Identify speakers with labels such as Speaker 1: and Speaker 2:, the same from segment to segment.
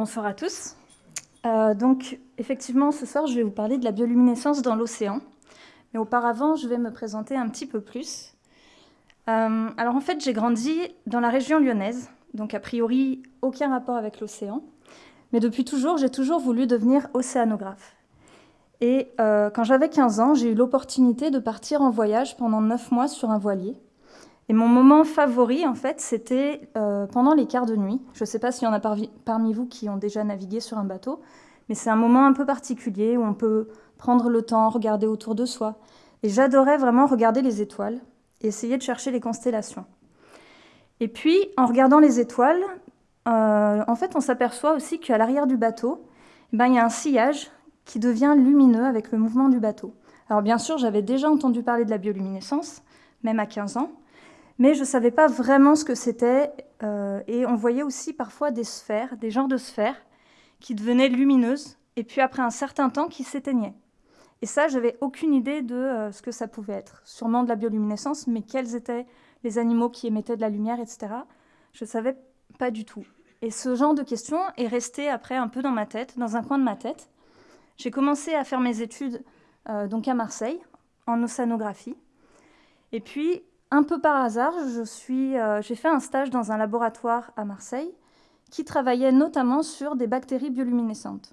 Speaker 1: Bonsoir à tous. Euh, donc, effectivement, ce soir, je vais vous parler de la bioluminescence dans l'océan. Mais auparavant, je vais me présenter un petit peu plus. Euh, alors, en fait, j'ai grandi dans la région lyonnaise, donc a priori, aucun rapport avec l'océan. Mais depuis toujours, j'ai toujours voulu devenir océanographe. Et euh, quand j'avais 15 ans, j'ai eu l'opportunité de partir en voyage pendant 9 mois sur un voilier. Et mon moment favori, en fait, c'était euh, pendant les quarts de nuit. Je ne sais pas s'il y en a parmi vous qui ont déjà navigué sur un bateau, mais c'est un moment un peu particulier où on peut prendre le temps, regarder autour de soi. Et j'adorais vraiment regarder les étoiles et essayer de chercher les constellations. Et puis, en regardant les étoiles, euh, en fait, on s'aperçoit aussi qu'à l'arrière du bateau, eh ben, il y a un sillage qui devient lumineux avec le mouvement du bateau. Alors bien sûr, j'avais déjà entendu parler de la bioluminescence, même à 15 ans, mais je ne savais pas vraiment ce que c'était. Euh, et on voyait aussi parfois des sphères, des genres de sphères, qui devenaient lumineuses, et puis après un certain temps, qui s'éteignaient. Et ça, j'avais aucune idée de euh, ce que ça pouvait être. Sûrement de la bioluminescence, mais quels étaient les animaux qui émettaient de la lumière, etc. Je ne savais pas du tout. Et ce genre de questions est resté après un peu dans ma tête, dans un coin de ma tête. J'ai commencé à faire mes études euh, donc à Marseille, en océanographie. Et puis, un peu par hasard, euh, j'ai fait un stage dans un laboratoire à Marseille qui travaillait notamment sur des bactéries bioluminescentes.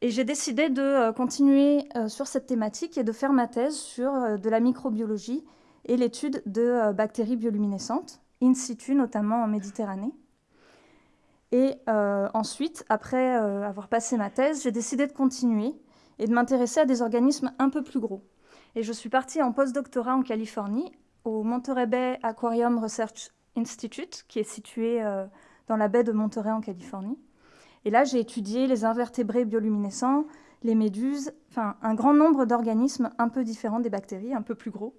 Speaker 1: Et j'ai décidé de euh, continuer sur cette thématique et de faire ma thèse sur de la microbiologie et l'étude de bactéries bioluminescentes, in situ notamment en Méditerranée. Et ensuite, après avoir passé ma thèse, j'ai décidé de continuer et de m'intéresser à des organismes un peu plus gros. Et je suis partie en postdoctorat en Californie, au Monterey Bay Aquarium Research Institute, qui est situé euh, dans la baie de Monterey en Californie. Et là, j'ai étudié les invertébrés bioluminescents, les méduses, enfin un grand nombre d'organismes un peu différents des bactéries, un peu plus gros.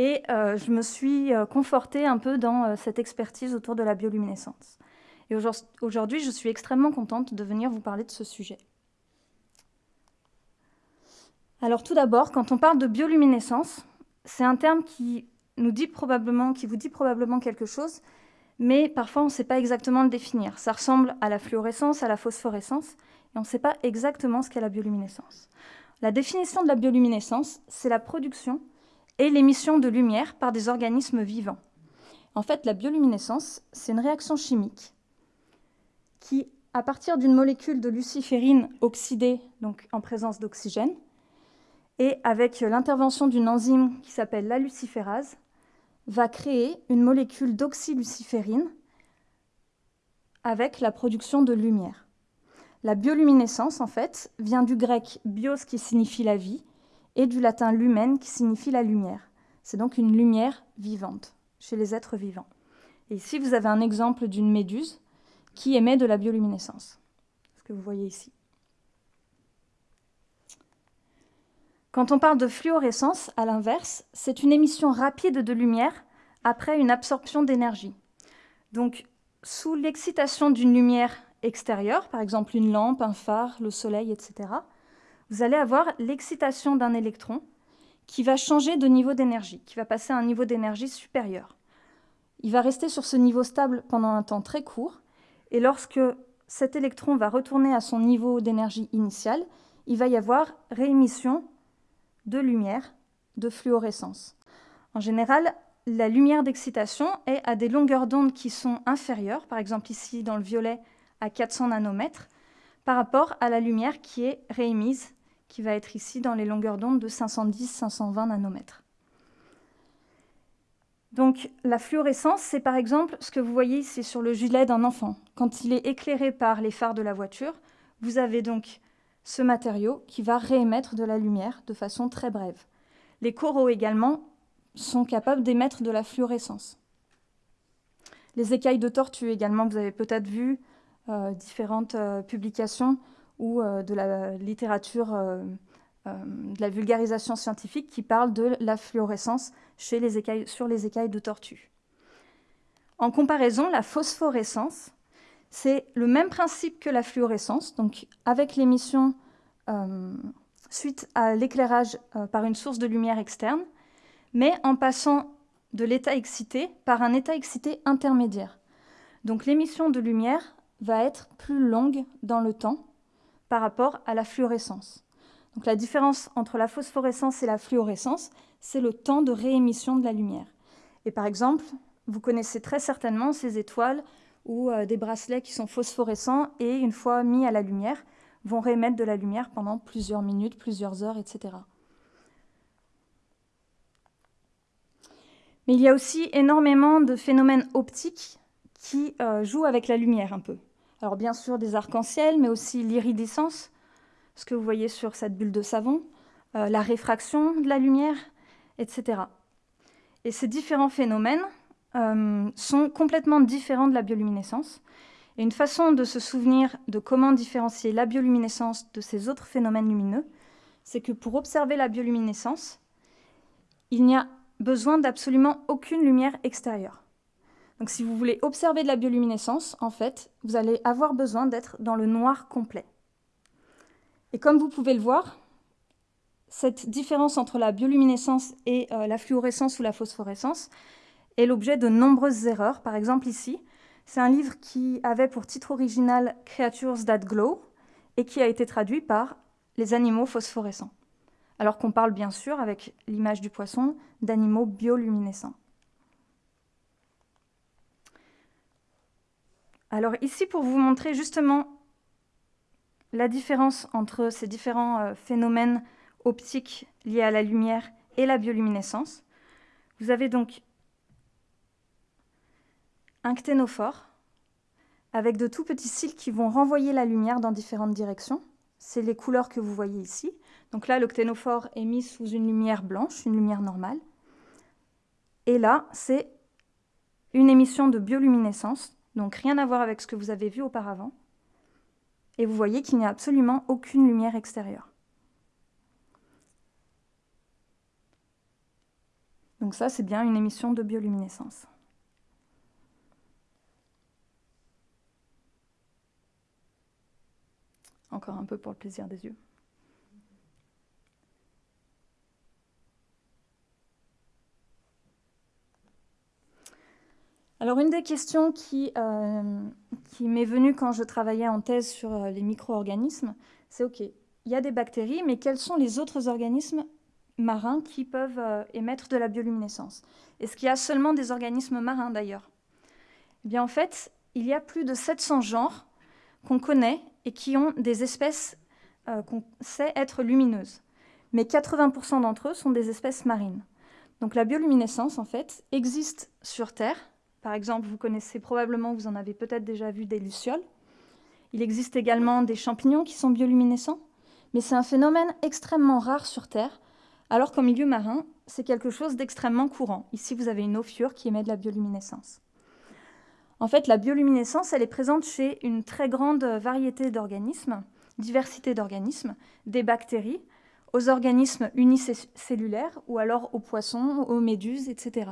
Speaker 1: Et euh, je me suis euh, confortée un peu dans cette expertise autour de la bioluminescence. Et aujourd'hui, je suis extrêmement contente de venir vous parler de ce sujet. Alors tout d'abord, quand on parle de bioluminescence, c'est un terme qui nous dit probablement, qui vous dit probablement quelque chose, mais parfois on ne sait pas exactement le définir. Ça ressemble à la fluorescence, à la phosphorescence, et on ne sait pas exactement ce qu'est la bioluminescence. La définition de la bioluminescence, c'est la production et l'émission de lumière par des organismes vivants. En fait, la bioluminescence, c'est une réaction chimique qui, à partir d'une molécule de luciférine oxydée, donc en présence d'oxygène, et avec l'intervention d'une enzyme qui s'appelle la luciférase, va créer une molécule d'oxyluciférine avec la production de lumière. La bioluminescence, en fait, vient du grec bios qui signifie la vie et du latin lumen qui signifie la lumière. C'est donc une lumière vivante chez les êtres vivants. Et ici, vous avez un exemple d'une méduse qui émet de la bioluminescence, ce que vous voyez ici? Quand on parle de fluorescence, à l'inverse, c'est une émission rapide de lumière après une absorption d'énergie. Donc, sous l'excitation d'une lumière extérieure, par exemple une lampe, un phare, le soleil, etc., vous allez avoir l'excitation d'un électron qui va changer de niveau d'énergie, qui va passer à un niveau d'énergie supérieur. Il va rester sur ce niveau stable pendant un temps très court, et lorsque cet électron va retourner à son niveau d'énergie initial, il va y avoir réémission de lumière de fluorescence. En général, la lumière d'excitation est à des longueurs d'onde qui sont inférieures, par exemple ici dans le violet à 400 nanomètres, par rapport à la lumière qui est réémise, qui va être ici dans les longueurs d'onde de 510-520 nanomètres. Donc la fluorescence, c'est par exemple ce que vous voyez ici sur le gilet d'un enfant. Quand il est éclairé par les phares de la voiture, vous avez donc ce matériau qui va réémettre de la lumière de façon très brève. Les coraux également sont capables d'émettre de la fluorescence. Les écailles de tortue également, vous avez peut-être vu euh, différentes euh, publications ou euh, de la littérature, de la vulgarisation scientifique qui parle de la fluorescence sur les écailles de tortue. En comparaison, la phosphorescence, c'est le même principe que la fluorescence, donc avec l'émission euh, suite à l'éclairage euh, par une source de lumière externe, mais en passant de l'état excité par un état excité intermédiaire. Donc l'émission de lumière va être plus longue dans le temps par rapport à la fluorescence. Donc la différence entre la phosphorescence et la fluorescence, c'est le temps de réémission de la lumière. Et par exemple, vous connaissez très certainement ces étoiles ou euh, des bracelets qui sont phosphorescents et une fois mis à la lumière, vont réémettre de la lumière pendant plusieurs minutes, plusieurs heures, etc. Mais il y a aussi énormément de phénomènes optiques qui euh, jouent avec la lumière un peu. Alors bien sûr des arcs-en-ciel, mais aussi l'iridescence, ce que vous voyez sur cette bulle de savon, euh, la réfraction de la lumière, etc. Et ces différents phénomènes euh, sont complètement différents de la bioluminescence. Et une façon de se souvenir de comment différencier la bioluminescence de ces autres phénomènes lumineux, c'est que pour observer la bioluminescence, il n'y a besoin d'absolument aucune lumière extérieure. Donc si vous voulez observer de la bioluminescence, en fait, vous allez avoir besoin d'être dans le noir complet. Et comme vous pouvez le voir, cette différence entre la bioluminescence et euh, la fluorescence ou la phosphorescence est l'objet de nombreuses erreurs. Par exemple ici, c'est un livre qui avait pour titre original Creatures That Glow et qui a été traduit par Les animaux phosphorescents. Alors qu'on parle bien sûr, avec l'image du poisson, d'animaux bioluminescents. Alors ici, pour vous montrer justement la différence entre ces différents euh, phénomènes optiques liés à la lumière et la bioluminescence, vous avez donc un cténophore avec de tout petits cils qui vont renvoyer la lumière dans différentes directions. C'est les couleurs que vous voyez ici. Donc là, le cténophore est mis sous une lumière blanche, une lumière normale. Et là, c'est une émission de bioluminescence donc rien à voir avec ce que vous avez vu auparavant. Et vous voyez qu'il n'y a absolument aucune lumière extérieure. Donc ça, c'est bien une émission de bioluminescence. Encore un peu pour le plaisir des yeux. Alors une des questions qui, euh, qui m'est venue quand je travaillais en thèse sur euh, les micro-organismes, c'est OK, il y a des bactéries, mais quels sont les autres organismes marins qui peuvent euh, émettre de la bioluminescence? Est-ce qu'il y a seulement des organismes marins d'ailleurs? Eh bien en fait, il y a plus de 700 genres qu'on connaît et qui ont des espèces qu'on sait être lumineuses. Mais 80% d'entre eux sont des espèces marines. Donc la bioluminescence, en fait, existe sur Terre, par exemple, vous connaissez probablement, vous en avez peut-être déjà vu des lucioles. Il existe également des champignons qui sont bioluminescents, mais c'est un phénomène extrêmement rare sur Terre, alors qu'en milieu marin, c'est quelque chose d'extrêmement courant. Ici, vous avez une ophiure qui émet de la bioluminescence. En fait, la bioluminescence, elle est présente chez une très grande variété d'organismes, diversité d'organismes, des bactéries, aux organismes unicellulaires ou alors aux poissons, aux méduses, etc.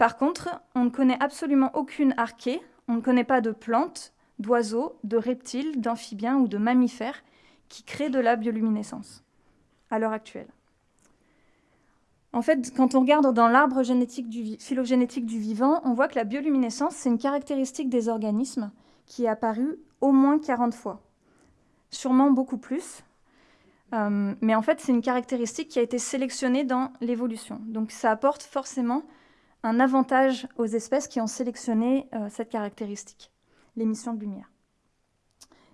Speaker 1: Par contre, on ne connaît absolument aucune archée, on ne connaît pas de plantes, d'oiseaux, de reptiles, d'amphibiens ou de mammifères qui créent de la bioluminescence à l'heure actuelle. En fait, quand on regarde dans l'arbre phylogénétique du vivant, on voit que la bioluminescence, c'est une caractéristique des organismes qui est apparue au moins 40 fois. Sûrement beaucoup plus. Euh, mais en fait, c'est une caractéristique qui a été sélectionnée dans l'évolution. Donc ça apporte forcément un avantage aux espèces qui ont sélectionné euh, cette caractéristique, l'émission de lumière.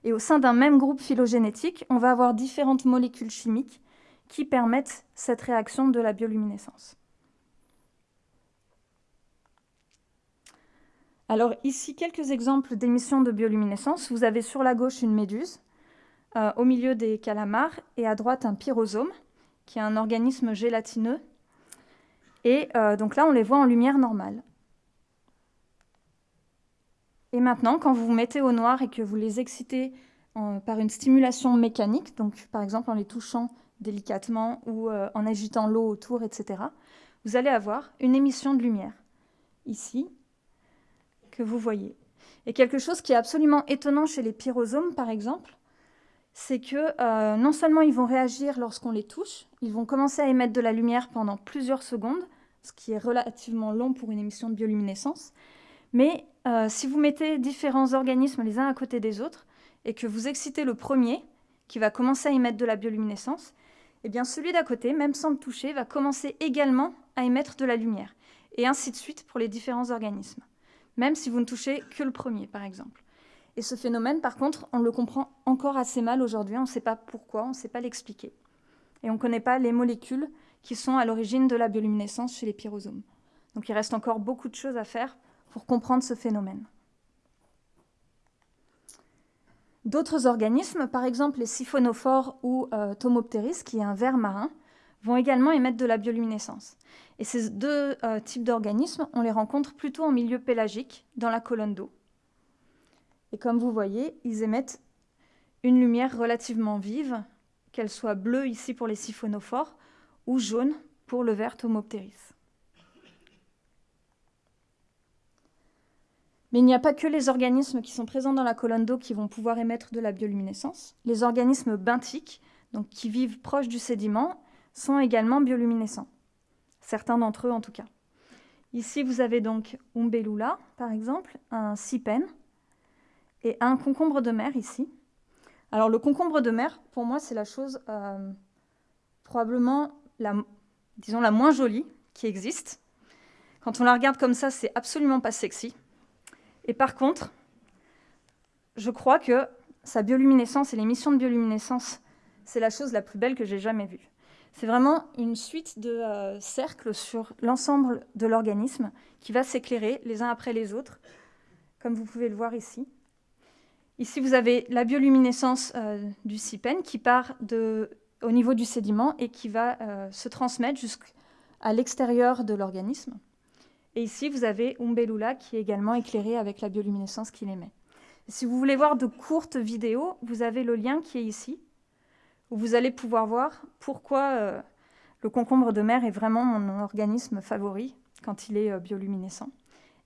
Speaker 1: Et au sein d'un même groupe phylogénétique, on va avoir différentes molécules chimiques qui permettent cette réaction de la bioluminescence. Alors ici, quelques exemples d'émissions de bioluminescence. Vous avez sur la gauche une méduse, euh, au milieu des calamars, et à droite un pyrosome, qui est un organisme gélatineux et euh, donc là, on les voit en lumière normale. Et maintenant, quand vous vous mettez au noir et que vous les excitez par une stimulation mécanique, donc par exemple en les touchant délicatement ou euh, en agitant l'eau autour, etc., vous allez avoir une émission de lumière. Ici, que vous voyez. Et quelque chose qui est absolument étonnant chez les pyrosomes, par exemple, c'est que euh, non seulement ils vont réagir lorsqu'on les touche, ils vont commencer à émettre de la lumière pendant plusieurs secondes, ce qui est relativement long pour une émission de bioluminescence, mais euh, si vous mettez différents organismes les uns à côté des autres et que vous excitez le premier, qui va commencer à émettre de la bioluminescence, eh bien celui d'à côté, même sans le toucher, va commencer également à émettre de la lumière, et ainsi de suite pour les différents organismes, même si vous ne touchez que le premier, par exemple. Et ce phénomène, par contre, on le comprend encore assez mal aujourd'hui, on ne sait pas pourquoi, on ne sait pas l'expliquer. Et on ne connaît pas les molécules qui sont à l'origine de la bioluminescence chez les pyrosomes. Donc il reste encore beaucoup de choses à faire pour comprendre ce phénomène. D'autres organismes, par exemple les siphonophores ou euh, qui est un ver marin, vont également émettre de la bioluminescence. Et ces deux euh, types d'organismes, on les rencontre plutôt en milieu pélagique, dans la colonne d'eau. Et comme vous voyez, ils émettent une lumière relativement vive, qu'elle soit bleue ici pour les siphonophores ou jaune pour le ver Tomopteris. Mais il n'y a pas que les organismes qui sont présents dans la colonne d'eau qui vont pouvoir émettre de la bioluminescence. Les organismes benthiques, donc qui vivent proches du sédiment, sont également bioluminescents. Certains d'entre eux en tout cas. Ici, vous avez donc Umbellula, par exemple, un sipen, et un concombre de mer ici. Alors le concombre de mer, pour moi, c'est la chose euh, probablement la, disons, la moins jolie qui existe. Quand on la regarde comme ça, c'est absolument pas sexy. Et par contre, je crois que sa bioluminescence et l'émission de bioluminescence, c'est la chose la plus belle que j'ai jamais vue. C'est vraiment une suite de euh, cercles sur l'ensemble de l'organisme qui va s'éclairer les uns après les autres, comme vous pouvez le voir ici. Ici, vous avez la bioluminescence euh, du CIPEN qui part de, au niveau du sédiment et qui va euh, se transmettre jusqu'à l'extérieur de l'organisme. Et ici, vous avez Umbellula qui est également éclairé avec la bioluminescence qu'il émet. si vous voulez voir de courtes vidéos, vous avez le lien qui est ici, où vous allez pouvoir voir pourquoi euh, le concombre de mer est vraiment mon organisme favori quand il est euh, bioluminescent,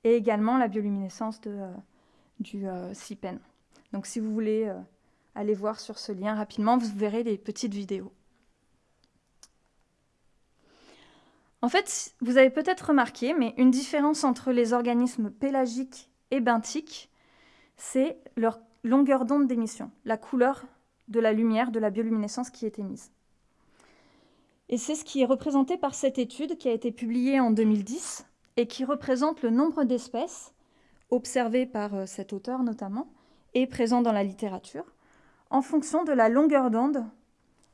Speaker 1: et également la bioluminescence de, du CIPEN. Donc si vous voulez aller voir sur ce lien rapidement, vous verrez les petites vidéos. En fait, vous avez peut-être remarqué, mais une différence entre les organismes pélagiques et benthiques, c'est leur longueur d'onde d'émission, la couleur de la lumière, de la bioluminescence qui est émise. Et c'est ce qui est représenté par cette étude qui a été publiée en 2010 et qui représente le nombre d'espèces observées par euh, cet auteur notamment et présent dans la littérature en fonction de la longueur d'onde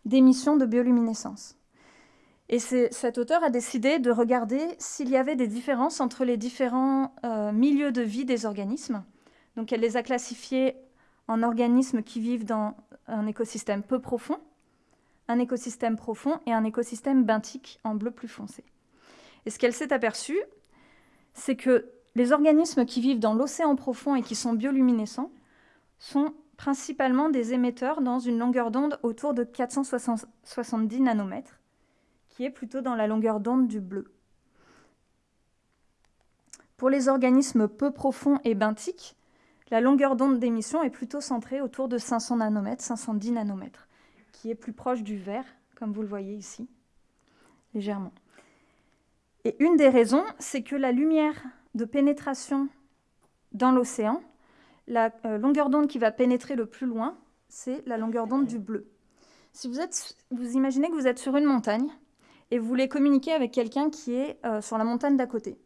Speaker 1: d'émission de bioluminescence. Et cet auteur a décidé de regarder s'il y avait des différences entre les différents euh, milieux de vie des organismes. Donc elle les a classifiés en organismes qui vivent dans un écosystème peu profond, un écosystème profond et un écosystème benthique en bleu plus foncé. Et ce qu'elle s'est aperçue, c'est que les organismes qui vivent dans l'océan profond et qui sont bioluminescents sont principalement des émetteurs dans une longueur d'onde autour de 470 nanomètres qui est plutôt dans la longueur d'onde du bleu. Pour les organismes peu profonds et benthiques, la longueur d'onde d'émission est plutôt centrée autour de 500 nanomètres, 510 nanomètres, qui est plus proche du vert, comme vous le voyez ici, légèrement. Et une des raisons, c'est que la lumière de pénétration dans l'océan, la euh, longueur d'onde qui va pénétrer le plus loin, c'est la longueur d'onde du bleu. Si vous, êtes, vous imaginez que vous êtes sur une montagne et vous voulez communiquer avec quelqu'un qui est euh, sur la montagne d'à côté.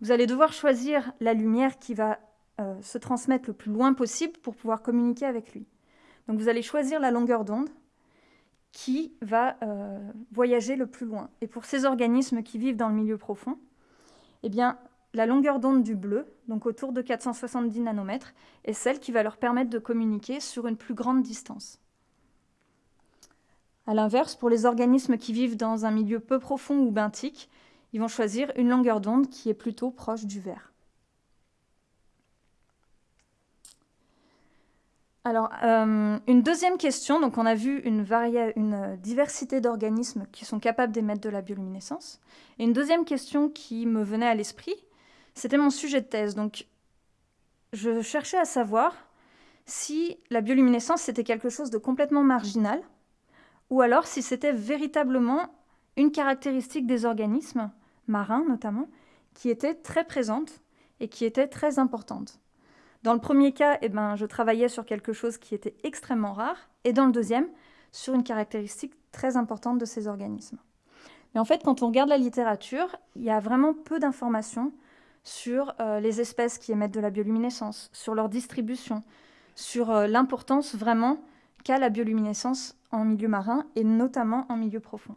Speaker 1: Vous allez devoir choisir la lumière qui va euh, se transmettre le plus loin possible pour pouvoir communiquer avec lui. Donc vous allez choisir la longueur d'onde qui va voyager le plus loin. Et pour ces organismes qui vivent dans le milieu profond, eh bien, la longueur d'onde du bleu, donc autour de 470 nanomètres, est celle qui va leur permettre de communiquer sur une plus grande distance. A l'inverse, pour les organismes qui vivent dans un milieu peu profond ou benthique, ils vont choisir une longueur d'onde qui est plutôt proche du vert. Alors, euh, une deuxième question, donc on a vu une, une diversité d'organismes qui sont capables d'émettre de la bioluminescence. Et une deuxième question qui me venait à l'esprit, c'était mon sujet de thèse. Donc, je cherchais à savoir si la bioluminescence c'était quelque chose de complètement marginal ou alors si c'était véritablement une caractéristique des organismes marins notamment qui était très présente et qui était très importante. Dans le premier cas, eh ben, je travaillais sur quelque chose qui était extrêmement rare, et dans le deuxième, sur une caractéristique très importante de ces organismes. Mais en fait, quand on regarde la littérature, il y a vraiment peu d'informations sur euh, les espèces qui émettent de la bioluminescence, sur leur distribution, sur euh, l'importance vraiment qu'a la bioluminescence en milieu marin et notamment en milieu profond.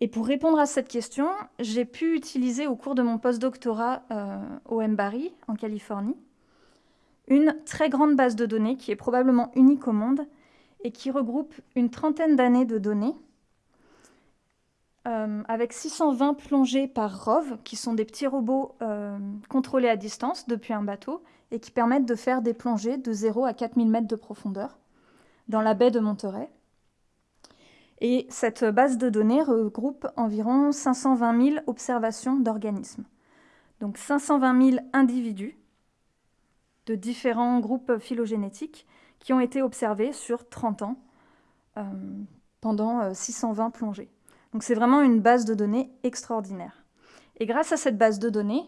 Speaker 1: Et pour répondre à cette question, j'ai pu utiliser au cours de mon postdoctorat euh, au MBARI, en Californie, une très grande base de données qui est probablement unique au monde et qui regroupe une trentaine d'années de données euh, avec 620 plongées par ROV, qui sont des petits robots euh, contrôlés à distance depuis un bateau et qui permettent de faire des plongées de 0 à 4000 mètres de profondeur dans la baie de Monterey. Et cette base de données regroupe environ 520 000 observations d'organismes. Donc 520 000 individus de différents groupes phylogénétiques qui ont été observés sur 30 ans euh, pendant 620 euh, plongées. Donc c'est vraiment une base de données extraordinaire. Et grâce à cette base de données,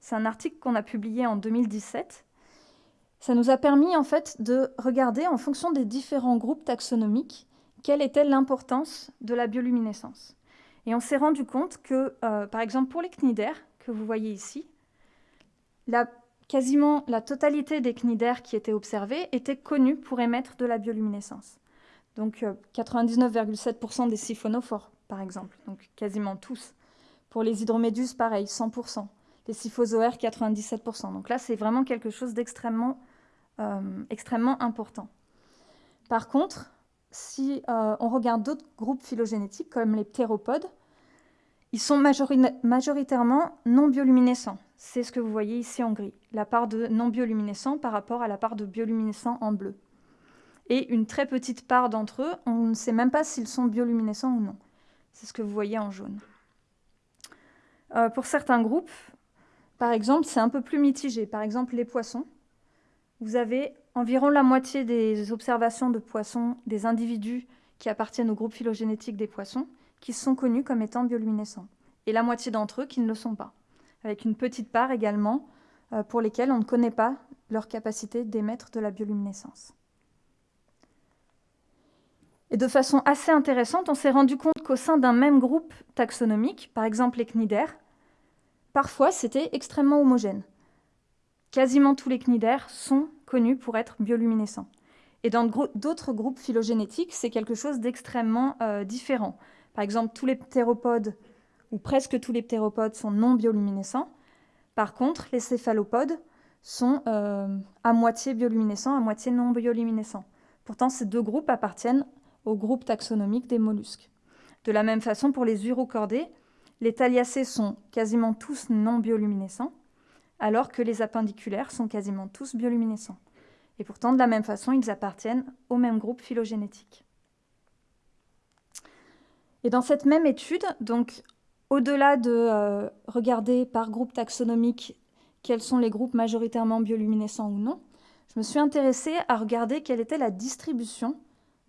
Speaker 1: c'est un article qu'on a publié en 2017, ça nous a permis en fait de regarder en fonction des différents groupes taxonomiques quelle était l'importance de la bioluminescence. Et on s'est rendu compte que, euh, par exemple, pour les cnidaires, que vous voyez ici, quasiment la totalité des cnidaires qui étaient observés étaient connus pour émettre de la bioluminescence. Donc 99,7% euh, des siphonophores, par exemple, donc quasiment tous. Pour les hydroméduses, pareil, 100%. Les siphozoaires, 97%. Donc là, c'est vraiment quelque chose d'extrêmement euh, extrêmement important. Par contre, si euh, on regarde d'autres groupes phylogénétiques, comme les ptéropodes, ils sont majoritairement non bioluminescents. C'est ce que vous voyez ici en gris, la part de non bioluminescents par rapport à la part de bioluminescents en bleu. Et une très petite part d'entre eux, on ne sait même pas s'ils sont bioluminescents ou non. C'est ce que vous voyez en jaune. Euh, pour certains groupes, par exemple, c'est un peu plus mitigé. Par exemple, les poissons. Vous avez environ la moitié des observations de poissons, des individus qui appartiennent au groupe phylogénétique des poissons, qui sont connus comme étant bioluminescents, et la moitié d'entre eux qui ne le sont pas, avec une petite part également euh, pour lesquels on ne connaît pas leur capacité d'émettre de la bioluminescence. Et de façon assez intéressante, on s'est rendu compte qu'au sein d'un même groupe taxonomique, par exemple les cnidaires, parfois c'était extrêmement homogène. Quasiment tous les cnidaires sont connus pour être bioluminescents. Et dans d'autres groupes phylogénétiques, c'est quelque chose d'extrêmement euh, différent. Par exemple, tous les ptéropodes, ou presque tous les ptéropodes, sont non bioluminescents. Par contre, les céphalopodes sont euh, à moitié bioluminescents, à moitié non bioluminescents. Pourtant, ces deux groupes appartiennent au groupe taxonomique des mollusques. De la même façon, pour les urocordés, les thaliacées sont quasiment tous non bioluminescents, alors que les appendiculaires sont quasiment tous bioluminescents. Et pourtant, de la même façon, ils appartiennent au même groupe phylogénétique. Et dans cette même étude, donc au-delà de euh, regarder par groupe taxonomique quels sont les groupes majoritairement bioluminescents ou non, je me suis intéressée à regarder quelle était la distribution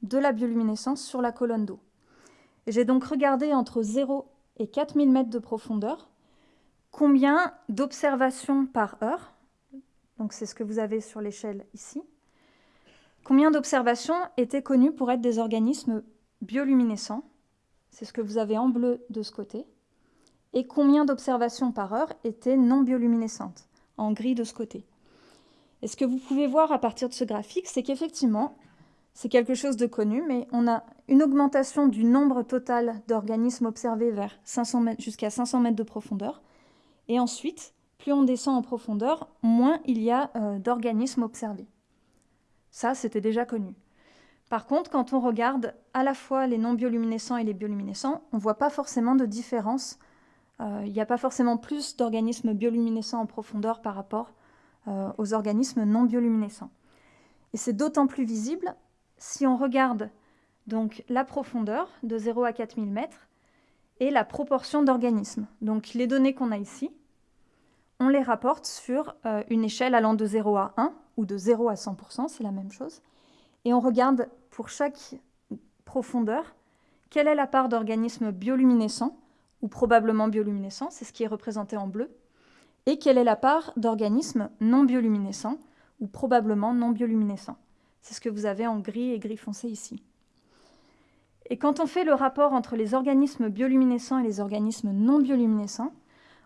Speaker 1: de la bioluminescence sur la colonne d'eau. J'ai donc regardé entre 0 et 4000 mètres de profondeur combien d'observations par heure, donc c'est ce que vous avez sur l'échelle ici, combien d'observations étaient connues pour être des organismes bioluminescents, c'est ce que vous avez en bleu de ce côté, et combien d'observations par heure étaient non bioluminescentes, en gris de ce côté. Et ce que vous pouvez voir à partir de ce graphique, c'est qu'effectivement, c'est quelque chose de connu, mais on a une augmentation du nombre total d'organismes observés vers jusqu'à 500 mètres de profondeur, et ensuite, plus on descend en profondeur, moins il y a euh, d'organismes observés. Ça, c'était déjà connu. Par contre, quand on regarde à la fois les non bioluminescents et les bioluminescents, on ne voit pas forcément de différence. Euh, il n'y a pas forcément plus d'organismes bioluminescents en profondeur par rapport euh, aux organismes non bioluminescents. Et c'est d'autant plus visible si on regarde donc la profondeur de 0 à 4000 mètres et la proportion d'organismes. Donc les données qu'on a ici, on les rapporte sur euh, une échelle allant de 0 à 1 ou de 0 à 100%, c'est la même chose. Et on regarde pour chaque profondeur quelle est la part d'organismes bioluminescents ou probablement bioluminescents, c'est ce qui est représenté en bleu, et quelle est la part d'organismes non bioluminescents ou probablement non bioluminescents. C'est ce que vous avez en gris et gris foncé ici. Et quand on fait le rapport entre les organismes bioluminescents et les organismes non bioluminescents,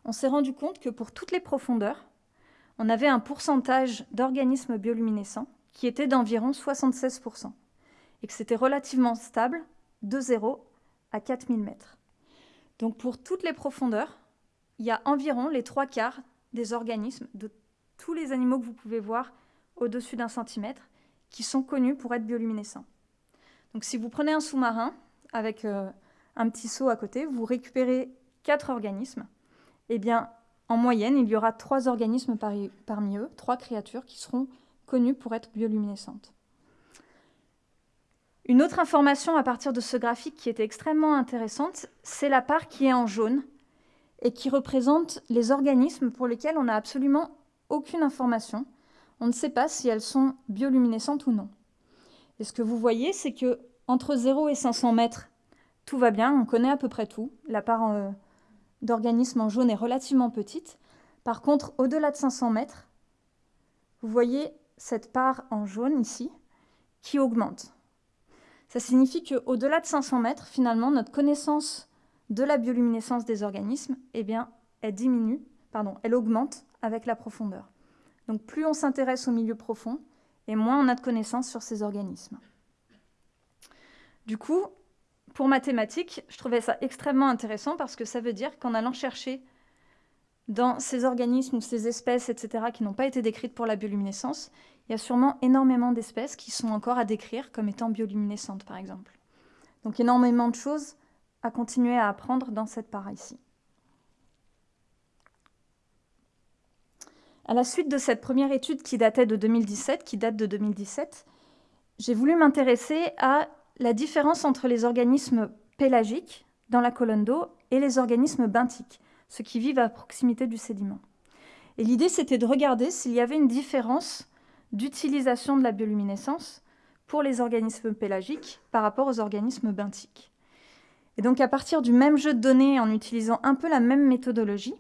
Speaker 1: on s'est rendu compte que pour toutes les profondeurs, on avait un pourcentage d'organismes bioluminescents qui était d'environ 76%, et que c'était relativement stable de 0 à 4000 mètres. Donc pour toutes les profondeurs, il y a environ les trois quarts des organismes de tous les animaux que vous pouvez voir au-dessus d'un centimètre qui sont connus pour être bioluminescents. Donc si vous prenez un sous-marin avec euh, un petit seau à côté, vous récupérez quatre organismes, eh bien, en moyenne, il y aura trois organismes parmi eux, trois créatures qui seront connues pour être bioluminescentes. Une autre information à partir de ce graphique qui était extrêmement intéressante, c'est la part qui est en jaune et qui représente les organismes pour lesquels on n'a absolument aucune information. On ne sait pas si elles sont bioluminescentes ou non. Et ce que vous voyez, c'est que entre 0 et 500 mètres, tout va bien, on connaît à peu près tout. La part euh, d'organismes en jaune est relativement petite. Par contre, au-delà de 500 mètres, vous voyez cette part en jaune ici qui augmente. Ça signifie qu'au-delà de 500 mètres, finalement, notre connaissance de la bioluminescence des organismes, eh bien, elle diminue, pardon, elle augmente avec la profondeur. Donc plus on s'intéresse au milieu profond, et moins on a de connaissances sur ces organismes. Du coup, pour mathématiques, je trouvais ça extrêmement intéressant parce que ça veut dire qu'en allant chercher dans ces organismes ou ces espèces, etc., qui n'ont pas été décrites pour la bioluminescence, il y a sûrement énormément d'espèces qui sont encore à décrire comme étant bioluminescentes, par exemple. Donc énormément de choses à continuer à apprendre dans cette part ici. À la suite de cette première étude qui datait de 2017, qui date de 2017, j'ai voulu m'intéresser à la différence entre les organismes pélagiques dans la colonne d'eau et les organismes benthiques, ceux qui vivent à proximité du sédiment. Et l'idée, c'était de regarder s'il y avait une différence d'utilisation de la bioluminescence pour les organismes pélagiques par rapport aux organismes benthiques. Et donc, à partir du même jeu de données, en utilisant un peu la même méthodologie,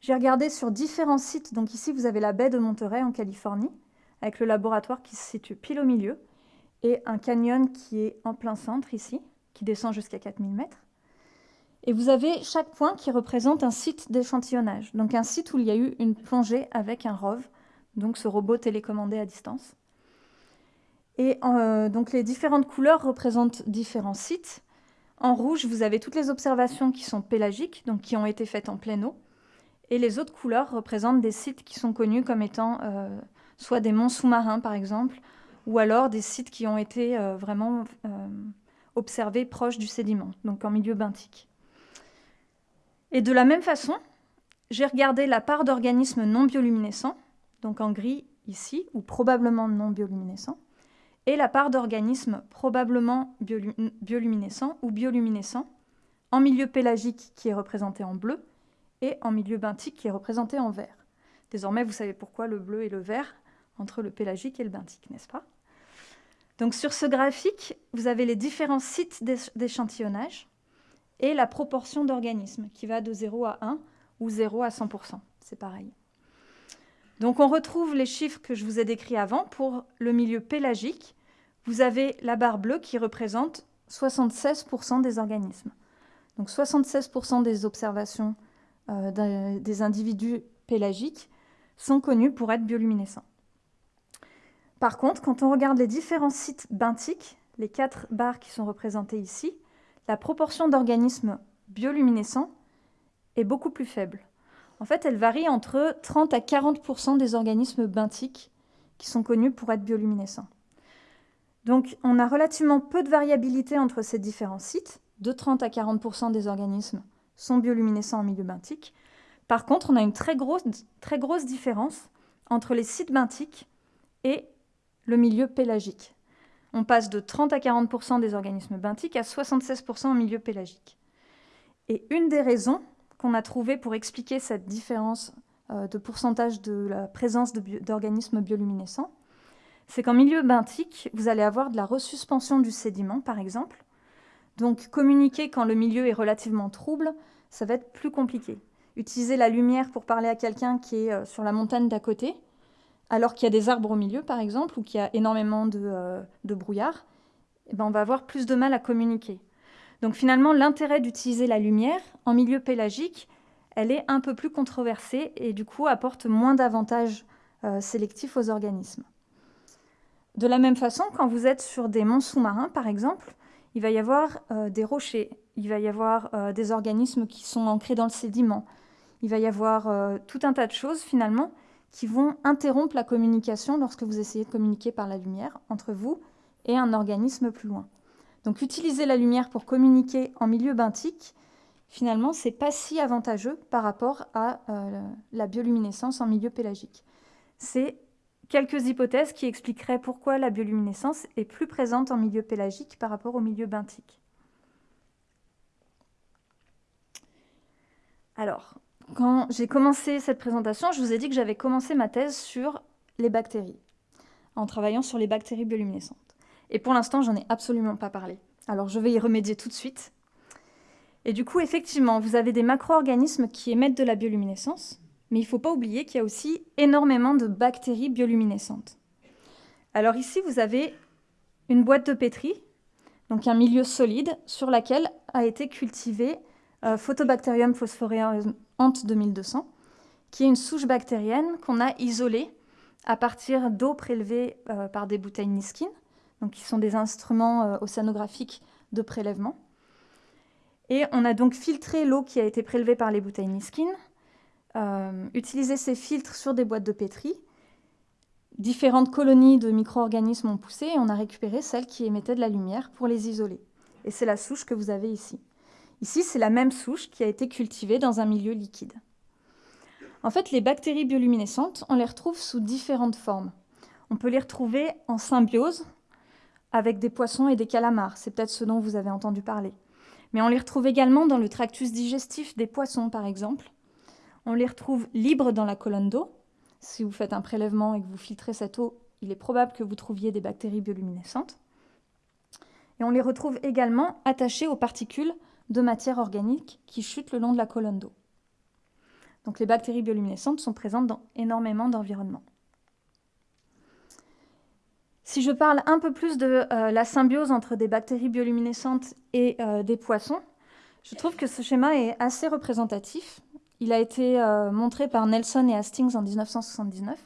Speaker 1: j'ai regardé sur différents sites. Donc ici, vous avez la baie de Monterey en Californie, avec le laboratoire qui se situe pile au milieu et un canyon qui est en plein centre ici, qui descend jusqu'à 4000 mètres. Et vous avez chaque point qui représente un site d'échantillonnage, donc un site où il y a eu une plongée avec un ROV, donc ce robot télécommandé à distance. Et euh, donc les différentes couleurs représentent différents sites. En rouge, vous avez toutes les observations qui sont pélagiques, donc qui ont été faites en pleine eau. Et les autres couleurs représentent des sites qui sont connus comme étant euh, soit des monts sous-marins, par exemple, ou alors des sites qui ont été euh, vraiment euh, observés proches du sédiment, donc en milieu benthique. Et de la même façon, j'ai regardé la part d'organismes non bioluminescents, donc en gris ici, ou probablement non bioluminescents, et la part d'organismes probablement bioluminescents ou bioluminescents en milieu pélagique qui est représenté en bleu et en milieu benthique qui est représenté en vert. Désormais, vous savez pourquoi le bleu et le vert entre le pélagique et le benthique, n'est-ce pas? Donc sur ce graphique, vous avez les différents sites d'échantillonnage et la proportion d'organismes qui va de 0 à 1 ou 0 à 100%. C'est pareil. Donc on retrouve les chiffres que je vous ai décrits avant pour le milieu pélagique. Vous avez la barre bleue qui représente 76% des organismes. Donc 76% des observations euh, des individus pélagiques sont connus pour être bioluminescents. Par contre, quand on regarde les différents sites benthiques, les quatre barres qui sont représentées ici, la proportion d'organismes bioluminescents est beaucoup plus faible. En fait, elle varie entre 30 à 40% des organismes benthiques qui sont connus pour être bioluminescents. Donc, on a relativement peu de variabilité entre ces différents sites. De 30 à 40% des organismes sont bioluminescents en milieu benthique. Par contre, on a une très grosse, différence entre les sites benthiques et le milieu pélagique. On passe de 30 à 40% des organismes benthiques à 76% en milieu pélagique. Et une des raisons qu'on a trouvées pour expliquer cette différence euh, de pourcentage de la présence d'organismes bioluminescents, c'est qu'en milieu benthique, vous allez avoir de la resuspension du sédiment, par exemple. Donc communiquer quand le milieu est relativement trouble, ça va être plus compliqué. Utiliser la lumière pour parler à quelqu'un qui est euh, sur la montagne d'à côté, alors qu'il y a des arbres au milieu, par exemple, ou qu'il y a énormément de, euh, brouillard, eh ben, on va avoir plus de mal à communiquer. Donc finalement, l'intérêt d'utiliser la lumière en milieu pélagique, elle est un peu plus controversée et du coup apporte moins d'avantages euh, sélectifs aux organismes. De la même façon, quand vous êtes sur des monts sous-marins, par exemple, il va y avoir euh, des rochers, il va y avoir des organismes qui sont ancrés dans le sédiment, il va y avoir tout un tas de choses finalement qui vont interrompre la communication lorsque vous essayez de communiquer par la lumière entre vous et un organisme plus loin. Donc utiliser la lumière pour communiquer en milieu benthique, finalement, c'est pas si avantageux par rapport à euh, la bioluminescence en milieu pélagique. C'est quelques hypothèses qui expliqueraient pourquoi la bioluminescence est plus présente en milieu pélagique par rapport au milieu benthique. Alors, quand j'ai commencé cette présentation, je vous ai dit que j'avais commencé ma thèse sur les bactéries, en travaillant sur les bactéries bioluminescentes. Et pour l'instant, j'en ai absolument pas parlé. Alors je vais y remédier tout de suite. Et du coup, effectivement, vous avez des macro-organismes qui émettent de la bioluminescence, mais il ne faut pas oublier qu'il y a aussi énormément de bactéries bioluminescentes. Alors ici, vous avez une boîte de pétri, donc un milieu solide sur laquelle a été cultivé euh, Photobacterium phosphoreum ant 2200, qui est une souche bactérienne qu'on a isolée à partir d'eau prélevée euh, par des bouteilles Niskin, qui sont des instruments euh, océanographiques de prélèvement. Et on a donc filtré l'eau qui a été prélevée par les bouteilles Niskin, utilisé ces filtres sur des boîtes de pétri. Différentes colonies de micro-organismes ont poussé et on a récupéré celles qui émettaient de la lumière pour les isoler. Et c'est la souche que vous avez ici. Ici, c'est la même souche qui a été cultivée dans un milieu liquide. En fait, les bactéries bioluminescentes, on les retrouve sous différentes formes. On peut les retrouver en symbiose avec des poissons et des calamars. C'est peut-être ce dont vous avez entendu parler. Mais on les retrouve également dans le tractus digestif des poissons, par exemple. On les retrouve libres dans la colonne d'eau. Si vous faites un prélèvement et que vous filtrez cette eau, il est probable que vous trouviez des bactéries bioluminescentes. Et on les retrouve également attachées aux particules de matière organique qui chutent le long de la colonne d'eau. Donc les bactéries bioluminescentes sont présentes dans énormément d'environnements. Si je parle un peu plus de euh, la symbiose entre des bactéries bioluminescentes et euh, des poissons, je trouve que ce schéma est assez représentatif. Il a été euh, montré par Nelson et Hastings en 1979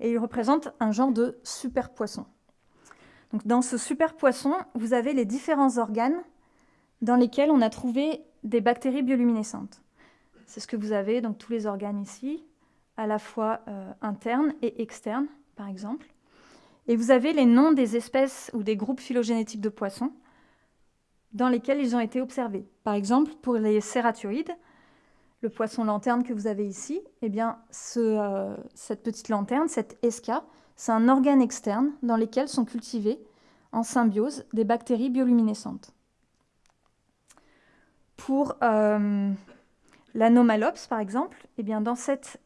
Speaker 1: et il représente un genre de super poisson. Dans ce super poisson, vous avez les différents organes dans lesquels on a trouvé des bactéries bioluminescentes. C'est ce que vous avez, donc tous les organes ici, à la fois euh, internes et externes, par exemple. Et vous avez les noms des espèces ou des groupes phylogénétiques de poissons dans lesquels ils ont été observés. Par exemple, pour les cératioïdes, le poisson lanterne que vous avez ici, eh bien, euh, cette petite lanterne, cette esca, c'est un organe externe dans lequel sont cultivées en symbiose des bactéries bioluminescentes. Pour euh, l'anomalops, par exemple, eh bien, dans cet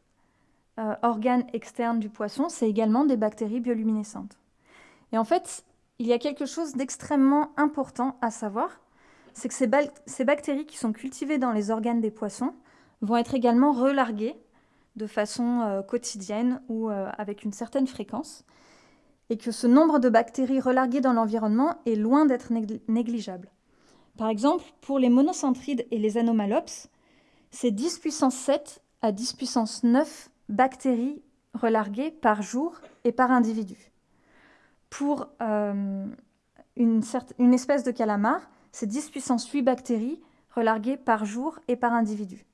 Speaker 1: euh, organe externe du poisson, c'est également des bactéries bioluminescentes. Et en fait, il y a quelque chose d'extrêmement important à savoir, c'est que ces, ces, bactéries qui sont cultivées dans les organes des poissons vont être également relarguées de façon euh, quotidienne ou avec une certaine fréquence, et que ce nombre de bactéries relarguées dans l'environnement est loin d'être négligeable. Par exemple, pour les monocentrides et les anomalops, c'est 10 puissance 7 à 10 puissance 9 bactéries relarguées par jour et par individu. Pour euh, une, une, espèce de calamar, c'est 10 puissance 8 bactéries relarguées par jour et par individu.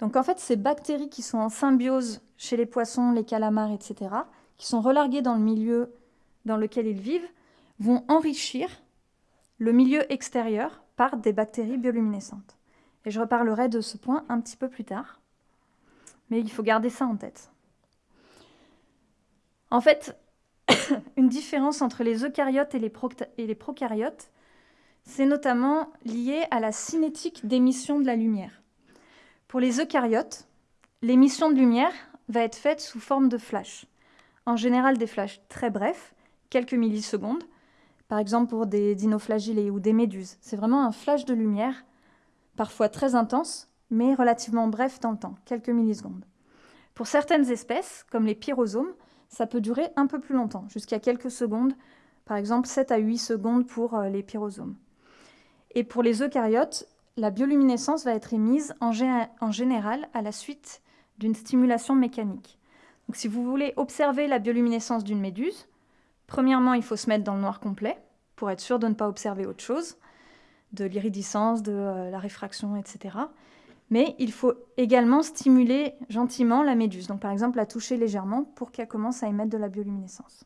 Speaker 1: Donc en fait, ces bactéries qui sont en symbiose chez les poissons, les calamars, etc., qui sont relarguées dans le milieu dans lequel ils vivent, vont enrichir le milieu extérieur par des bactéries bioluminescentes. Et je reparlerai de ce point un petit peu plus tard. Mais il faut garder ça en tête. En fait, une différence entre les eucaryotes et les, prokaryotes, c'est notamment lié à la cinétique d'émission de la lumière. Pour les eucaryotes, l'émission de lumière va être faite sous forme de flash. En général, des flashs très brefs, quelques millisecondes, par exemple pour des dinoflagellés ou des méduses. C'est vraiment un flash de lumière, parfois très intense, mais relativement bref dans le temps, quelques millisecondes. Pour certaines espèces, comme les pyrosomes, ça peut durer un peu plus longtemps, jusqu'à quelques secondes, par exemple 7 à 8 secondes pour euh, les pyrosomes. Et pour les eucaryotes, la bioluminescence va être émise en, général à la suite d'une stimulation mécanique. Donc si vous voulez observer la bioluminescence d'une méduse, premièrement, il faut se mettre dans le noir complet pour être sûr de ne pas observer autre chose, de l'iridescence, de euh, la réfraction, etc. Mais il faut également stimuler gentiment la méduse, donc par exemple la toucher légèrement pour qu'elle commence à émettre de la bioluminescence.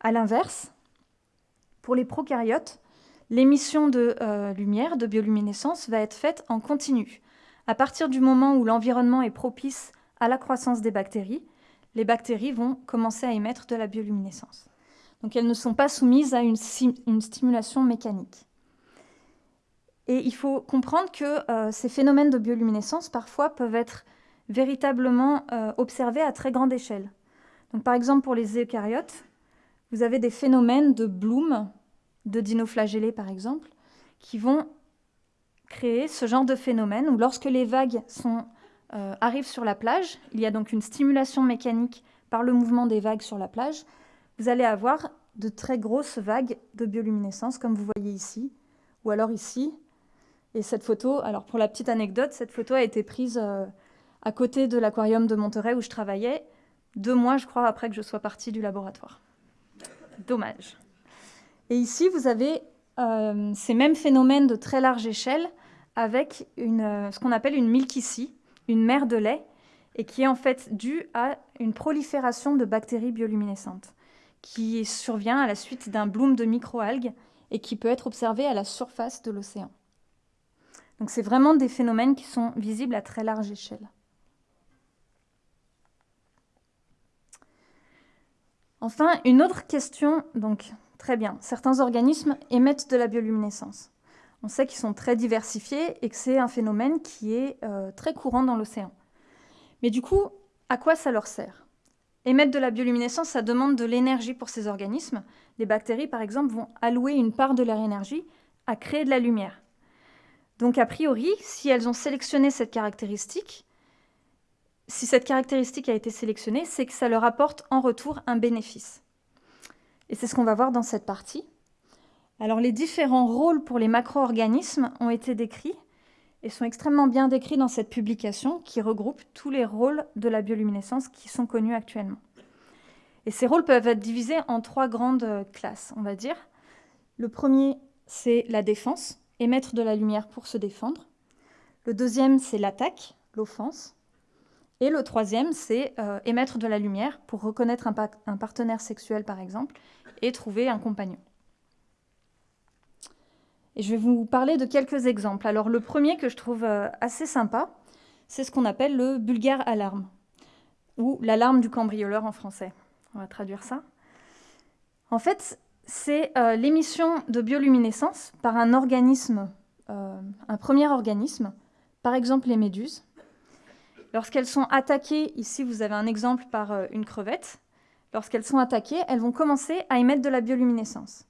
Speaker 1: A l'inverse, pour les prokaryotes, l'émission de euh, lumière, de bioluminescence, va être faite en continu. À partir du moment où l'environnement est propice à la croissance des bactéries, les bactéries vont commencer à émettre de la bioluminescence. Donc elles ne sont pas soumises à une, stimulation mécanique. Et il faut comprendre que euh, ces phénomènes de bioluminescence, parfois, peuvent être véritablement euh, observés à très grande échelle. Donc, par exemple, pour les eucaryotes, vous avez des phénomènes de bloom, de dinoflagellés par exemple, qui vont créer ce genre de phénomène où lorsque les vagues euh, arrivent sur la plage, il y a donc une stimulation mécanique par le mouvement des vagues sur la plage, vous allez avoir de très grosses vagues de bioluminescence comme vous voyez ici, ou alors ici. Et cette photo, alors pour la petite anecdote, cette photo a été prise euh, à côté de l'aquarium de Monterey où je travaillais, deux mois je crois après que je sois partie du laboratoire. Dommage. Et ici, vous avez euh, ces mêmes phénomènes de très large échelle avec euh, ce qu'on appelle une milkissie, une mer de lait, et qui est en fait due à une prolifération de bactéries bioluminescentes, qui survient à la suite d'un bloom de microalgues et qui peut être observé à la surface de l'océan. Donc c'est vraiment des phénomènes qui sont visibles à très large échelle. Enfin, une autre question, donc très bien, certains organismes émettent de la bioluminescence. On sait qu'ils sont très diversifiés et que c'est un phénomène qui est euh, très courant dans l'océan. Mais du coup, à quoi ça leur sert? Émettre de la bioluminescence, ça demande de l'énergie pour ces organismes. Les bactéries, par exemple, vont allouer une part de leur énergie à créer de la lumière. Donc, a priori, si elles ont sélectionné cette caractéristique, si cette caractéristique a été sélectionnée, c'est que ça leur apporte en retour un bénéfice. Et c'est ce qu'on va voir dans cette partie. Alors les différents rôles pour les macro-organismes ont été décrits et sont extrêmement bien décrits dans cette publication qui regroupe tous les rôles de la bioluminescence qui sont connus actuellement. Et ces rôles peuvent être divisés en trois grandes classes, on va dire. Le premier, c'est la défense, émettre de la lumière pour se défendre. Le deuxième, c'est l'attaque, l'offense. Et le troisième, c'est euh, émettre de la lumière pour reconnaître un, partenaire sexuel, par exemple, et trouver un compagnon. Et je vais vous parler de quelques exemples. Alors le premier que je trouve euh, assez sympa, c'est ce qu'on appelle le bulgare alarme, ou l'alarme du cambrioleur en français. On va traduire ça. En fait, c'est euh, l'émission de bioluminescence par un organisme, un premier organisme, par exemple les méduses, Lorsqu'elles sont attaquées, ici vous avez un exemple par euh, une crevette, lorsqu'elles sont attaquées, elles vont commencer à émettre de la bioluminescence.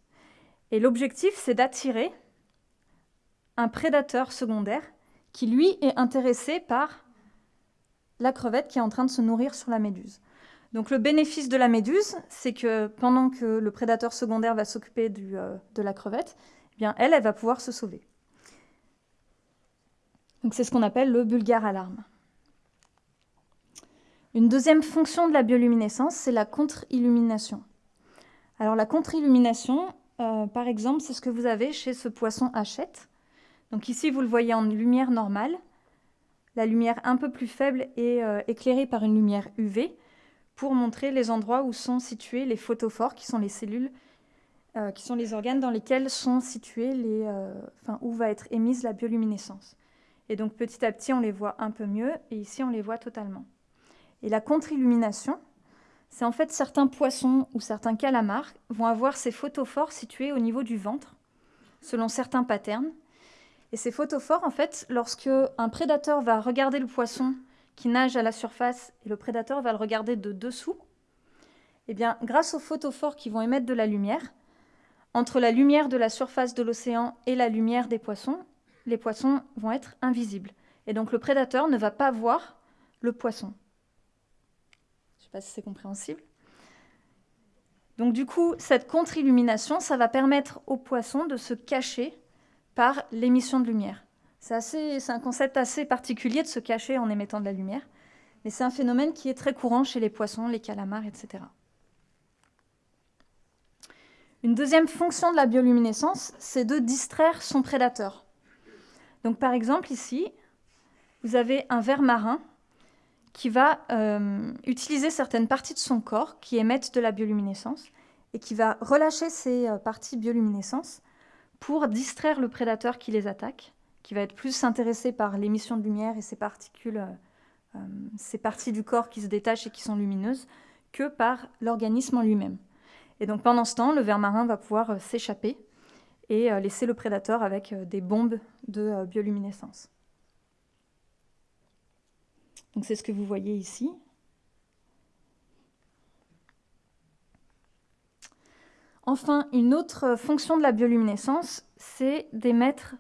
Speaker 1: Et l'objectif, c'est d'attirer un prédateur secondaire qui, lui, est intéressé par la crevette qui est en train de se nourrir sur la méduse. Donc le bénéfice de la méduse, c'est que pendant que le prédateur secondaire va s'occuper euh, de la crevette, eh bien elle, elle va pouvoir se sauver. Donc c'est ce qu'on appelle le bulgare alarme. Une deuxième fonction de la bioluminescence, c'est la contre-illumination. Alors la contre-illumination, euh, par exemple, c'est ce que vous avez chez ce poisson hachette. Donc ici, vous le voyez en lumière normale. La lumière un peu plus faible est euh, éclairée par une lumière UV pour montrer les endroits où sont situés les photophores, qui sont les cellules, euh, qui sont les organes dans lesquels sont situés les, enfin, où va être émise la bioluminescence. Et donc petit à petit, on les voit un peu mieux, et ici, on les voit totalement. Et la contre-illumination, c'est en fait certains poissons ou certains calamars vont avoir ces photophores situés au niveau du ventre, selon certains patterns. Et ces photophores, en fait, lorsque un prédateur va regarder le poisson qui nage à la surface et le prédateur va le regarder de dessous, eh bien, grâce aux photophores qui vont émettre de la lumière, entre la lumière de la surface de l'océan et la lumière des poissons, les poissons vont être invisibles. Et donc le prédateur ne va pas voir le poisson. Pas si c'est compréhensible. Donc du coup, cette contre-illumination, ça va permettre au poisson de se cacher par l'émission de lumière. C'est un concept assez particulier de se cacher en émettant de la lumière, mais c'est un phénomène qui est très courant chez les poissons, les calamars, etc. Une deuxième fonction de la bioluminescence, c'est de distraire son prédateur. Donc par exemple ici, vous avez un ver marin qui va euh, utiliser certaines parties de son corps qui émettent de la bioluminescence et qui va relâcher ces euh, parties bioluminescence pour distraire le prédateur qui les attaque, qui va être plus intéressé par l'émission de lumière et ces particules, euh, ces parties du corps qui se détachent et qui sont lumineuses, que par l'organisme en lui-même. Et donc pendant ce temps, le ver marin va pouvoir s'échapper et laisser le prédateur avec des bombes de bioluminescence. C'est ce que vous voyez ici. Enfin, une autre fonction de la bioluminescence, c'est d'émettre,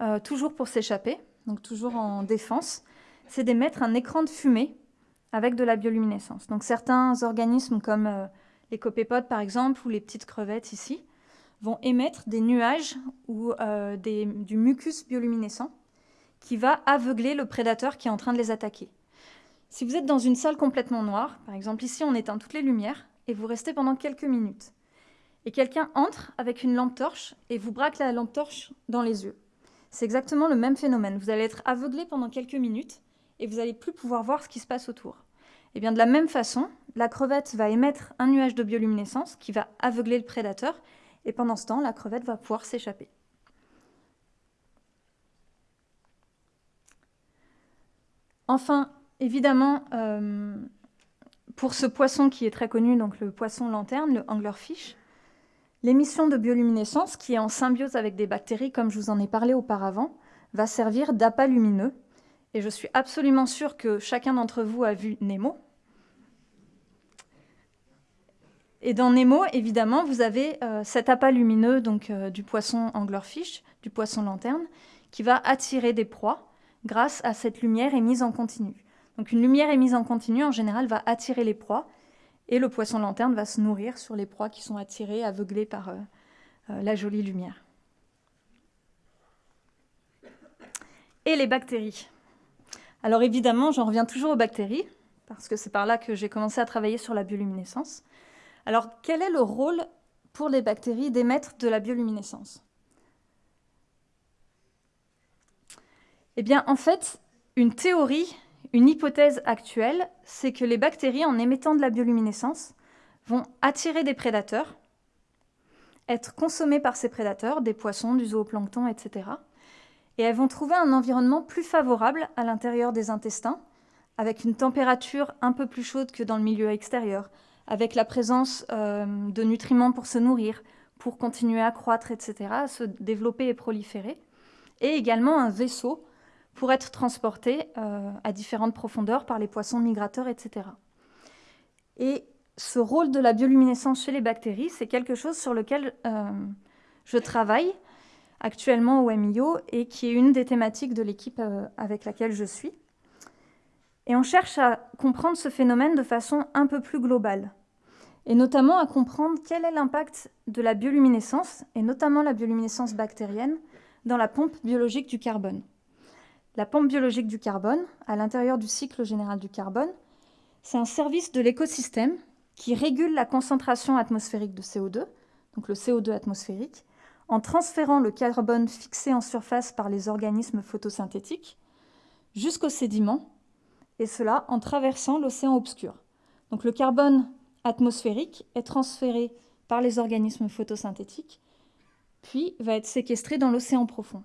Speaker 1: euh, toujours pour s'échapper, donc toujours en défense, c'est d'émettre un écran de fumée avec de la bioluminescence. Donc certains organismes comme euh, les copépodes par exemple ou les petites crevettes ici vont émettre des nuages ou euh, du mucus bioluminescent qui va aveugler le prédateur qui est en train de les attaquer. Si vous êtes dans une salle complètement noire, par exemple ici on éteint toutes les lumières, et vous restez pendant quelques minutes, et quelqu'un entre avec une lampe torche et vous braque la lampe torche dans les yeux. C'est exactement le même phénomène. Vous allez être aveuglé pendant quelques minutes et vous n'allez plus pouvoir voir ce qui se passe autour. Et eh bien de la même façon, la crevette va émettre un nuage de bioluminescence qui va aveugler le prédateur et pendant ce temps, la crevette va pouvoir s'échapper. Enfin, Évidemment, euh, pour ce poisson qui est très connu, donc le poisson lanterne, le anglerfish, l'émission de bioluminescence, qui est en symbiose avec des bactéries, comme je vous en ai parlé auparavant, va servir d'appât lumineux. Et je suis absolument sûre que chacun d'entre vous a vu Nemo. Et dans Nemo, évidemment, vous avez euh, cet appât lumineux donc, euh, du poisson anglerfish, du poisson lanterne, qui va attirer des proies grâce à cette lumière émise en continu. Donc une lumière émise en continu, en général, va attirer les proies, et le poisson lanterne va se nourrir sur les proies qui sont attirées, aveuglées par euh, euh, la jolie lumière. Et les bactéries. Alors évidemment, j'en reviens toujours aux bactéries, parce que c'est par là que j'ai commencé à travailler sur la bioluminescence. Alors quel est le rôle pour les bactéries d'émettre de la bioluminescence? Eh bien, en fait, une théorie une hypothèse actuelle, c'est que les bactéries, en émettant de la bioluminescence, vont attirer des prédateurs, être consommées par ces prédateurs, des poissons, du zooplancton, etc. Et elles vont trouver un environnement plus favorable à l'intérieur des intestins, avec une température un peu plus chaude que dans le milieu extérieur, avec la présence euh, de nutriments pour se nourrir, pour continuer à croître, etc., à se développer et proliférer, et également un vaisseau pour être transportés euh, à différentes profondeurs par les poissons migrateurs, etc. Et ce rôle de la bioluminescence chez les bactéries, c'est quelque chose sur lequel euh, je travaille actuellement au MIO et qui est une des thématiques de l'équipe euh, avec laquelle je suis. Et on cherche à comprendre ce phénomène de façon un peu plus globale, et notamment à comprendre quel est l'impact de la bioluminescence, et notamment la bioluminescence bactérienne, dans la pompe biologique du carbone. La pompe biologique du carbone, à l'intérieur du cycle général du carbone, c'est un service de l'écosystème qui régule la concentration atmosphérique de CO2, donc le CO2 atmosphérique, en transférant le carbone fixé en surface par les organismes photosynthétiques jusqu'aux sédiments, et cela en traversant l'océan obscur. Donc le carbone atmosphérique est transféré par les organismes photosynthétiques, puis va être séquestré dans l'océan profond.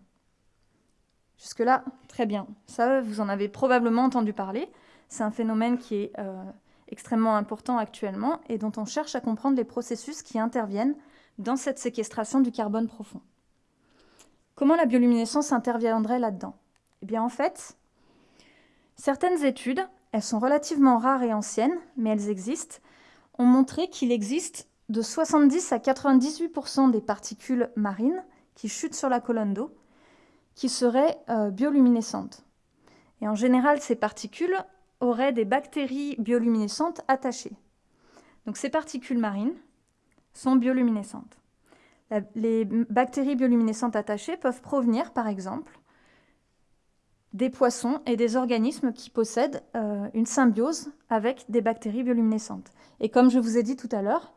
Speaker 1: Jusque-là, très bien. Ça, vous en avez probablement entendu parler. C'est un phénomène qui est euh, extrêmement important actuellement et dont on cherche à comprendre les processus qui interviennent dans cette séquestration du carbone profond. Comment la bioluminescence interviendrait là-dedans? Eh bien, en fait, Certaines études, elles sont relativement rares et anciennes, mais elles existent, ont montré qu'il existe de 70 à 98% des particules marines qui chutent sur la colonne d'eau qui seraient euh, bioluminescentes. Et en général, ces particules auraient des bactéries bioluminescentes attachées. Donc ces particules marines sont bioluminescentes. les bactéries bioluminescentes attachées peuvent provenir, par exemple, des poissons et des organismes qui possèdent euh, une symbiose avec des bactéries bioluminescentes. Et comme je vous ai dit tout à l'heure,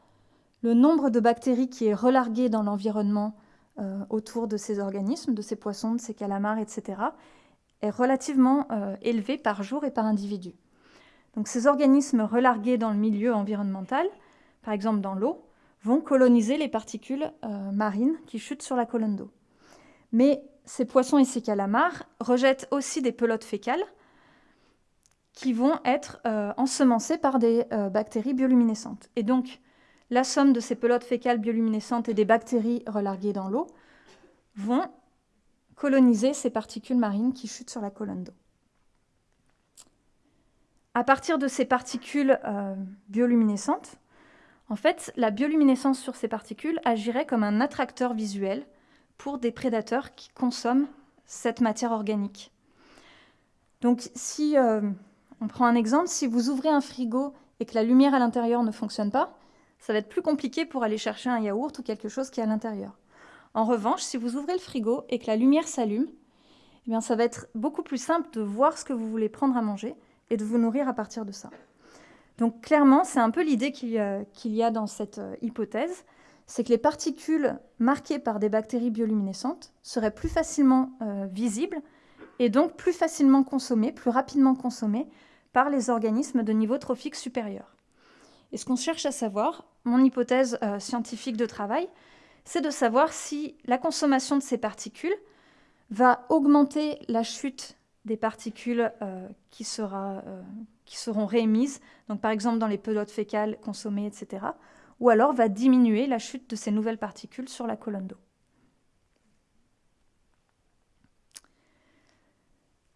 Speaker 1: le nombre de bactéries qui est relargué dans l'environnement euh, autour de ces organismes, de ces poissons, de ces calamars, etc., est relativement euh, élevé par jour et par individu. Donc ces organismes relargués dans le milieu environnemental, par exemple dans l'eau, vont coloniser les particules marines qui chutent sur la colonne d'eau. Mais ces poissons et ces calamars rejettent aussi des pelotes fécales qui vont être euh, ensemencées par des euh, bactéries bioluminescentes. Et donc, la somme de ces pelotes fécales bioluminescentes et des bactéries relarguées dans l'eau vont coloniser ces particules marines qui chutent sur la colonne d'eau. À partir de ces particules euh, bioluminescentes, en fait, la bioluminescence sur ces particules agirait comme un attracteur visuel pour des prédateurs qui consomment cette matière organique. Donc si euh, on prend un exemple, si vous ouvrez un frigo et que la lumière à l'intérieur ne fonctionne pas, ça va être plus compliqué pour aller chercher un yaourt ou quelque chose qui est à l'intérieur. En revanche, si vous ouvrez le frigo et que la lumière s'allume, eh ça va être beaucoup plus simple de voir ce que vous voulez prendre à manger et de vous nourrir à partir de ça. Donc clairement, c'est un peu l'idée qu'il y, a dans cette euh, hypothèse, c'est que les particules marquées par des bactéries bioluminescentes seraient plus facilement euh, visibles et donc plus facilement consommées, plus rapidement consommées par les organismes de niveau trophique supérieur. Et ce qu'on cherche à savoir, mon hypothèse euh, scientifique de travail, c'est de savoir si la consommation de ces particules va augmenter la chute des particules euh, qui, qui, seront réémises, donc par exemple dans les pelotes fécales consommées, etc., ou alors va diminuer la chute de ces nouvelles particules sur la colonne d'eau.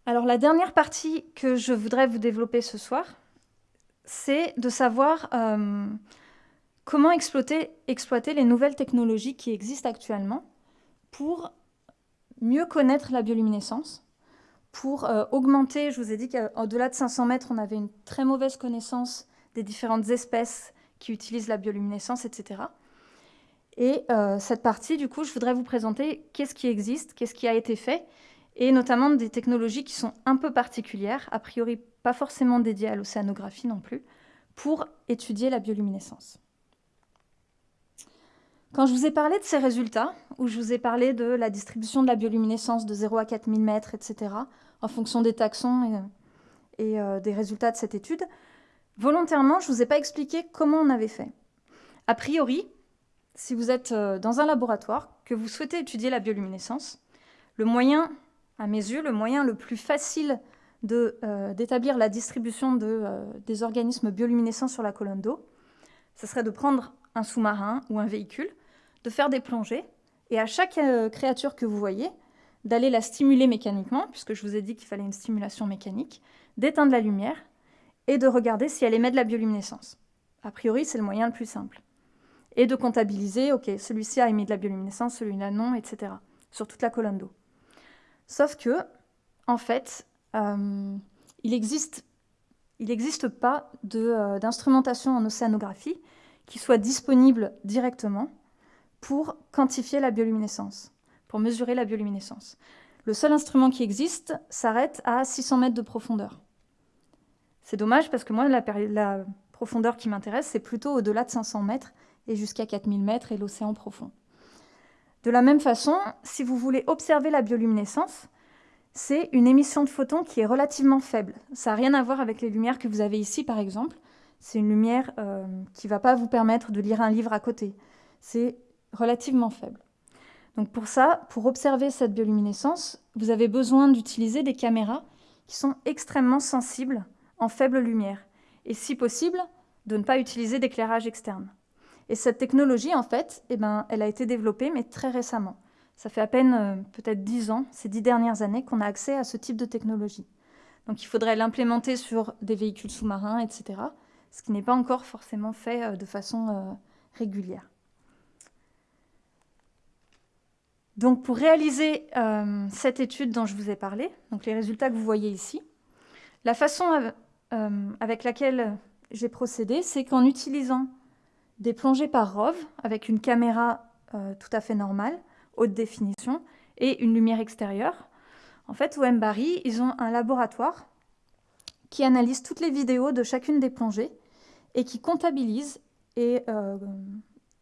Speaker 1: Alors la dernière partie que je voudrais vous développer ce soir, c'est de savoir euh, comment exploiter, exploiter les nouvelles technologies qui existent actuellement pour mieux connaître la bioluminescence, pour euh, augmenter, je vous ai dit qu'au-delà de 500 mètres, on avait une très mauvaise connaissance des différentes espèces qui utilisent la bioluminescence, etc. Et euh, cette partie, du coup, je voudrais vous présenter qu'est-ce qui existe, qu'est-ce qui a été fait, et notamment des technologies qui sont un peu particulières, a priori pas forcément dédiées à l'océanographie non plus, pour étudier la bioluminescence. Quand je vous ai parlé de ces résultats, où je vous ai parlé de la distribution de la bioluminescence de 0 à 4000 mètres, etc., en fonction des taxons et, euh, des résultats de cette étude, Volontairement, je ne vous ai pas expliqué comment on avait fait. A priori, si vous êtes euh, dans un laboratoire, que vous souhaitez étudier la bioluminescence, le moyen, à mes yeux, le moyen le plus facile euh, d'établir la distribution euh, des organismes bioluminescents sur la colonne d'eau, ce serait de prendre un sous-marin ou un véhicule, de faire des plongées, et à chaque créature que vous voyez, d'aller la stimuler mécaniquement, puisque je vous ai dit qu'il fallait une stimulation mécanique, d'éteindre la lumière et de regarder si elle émet de la bioluminescence. A priori, c'est le moyen le plus simple. Et de comptabiliser, ok, celui-ci a émis de la bioluminescence, celui-là non, etc. Sur toute la colonne d'eau. Sauf que, en fait, euh, il n'existe pas euh, d'instrumentation en océanographie qui soit disponible directement pour quantifier la bioluminescence, pour mesurer la bioluminescence. Le seul instrument qui existe s'arrête à 600 mètres de profondeur. C'est dommage parce que moi, la, la profondeur qui m'intéresse, c'est plutôt au-delà de 500 mètres et jusqu'à 4000 mètres et l'océan profond. De la même façon, si vous voulez observer la bioluminescence, c'est une émission de photons qui est relativement faible. Ça n'a rien à voir avec les lumières que vous avez ici, par exemple. C'est une lumière euh, qui ne va pas vous permettre de lire un livre à côté. C'est relativement faible. Donc pour ça, pour observer cette bioluminescence, vous avez besoin d'utiliser des caméras qui sont extrêmement sensibles en faible lumière, et si possible, de ne pas utiliser d'éclairage externe. Et cette technologie, en fait, eh ben, elle a été développée, mais très récemment. Ça fait à peine euh, peut-être dix ans, ces dix dernières années, qu'on a accès à ce type de technologie. Donc il faudrait l'implémenter sur des véhicules sous-marins, etc. Ce qui n'est pas encore forcément fait euh, de façon euh, régulière. Donc pour réaliser cette étude dont je vous ai parlé, donc les résultats que vous voyez ici, la façon avec laquelle j'ai procédé, c'est qu'en utilisant des plongées par ROV avec une caméra tout à fait normale, haute définition, et une lumière extérieure, en fait, au Mbari, ils ont un laboratoire qui analyse toutes les vidéos de chacune des plongées et qui comptabilise et euh,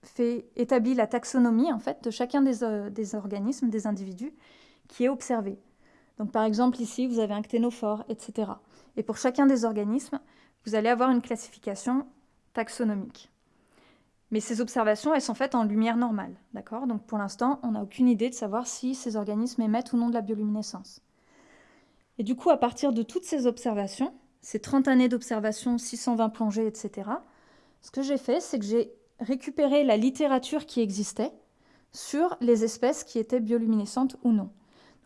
Speaker 1: fait, établit la taxonomie en fait, de chacun des, euh, des, organismes, des individus qui est observé. Donc par exemple ici, vous avez un cténophore, etc. Et pour chacun des organismes, vous allez avoir une classification taxonomique. Mais ces observations, elles sont faites en lumière normale, d'accord? Donc pour l'instant, on n'a aucune idée de savoir si ces organismes émettent ou non de la bioluminescence. Et du coup, à partir de toutes ces observations, ces 30 années d'observation, 620 plongées, etc., ce que j'ai fait, c'est que j'ai récupéré la littérature qui existait sur les espèces qui étaient bioluminescentes ou non.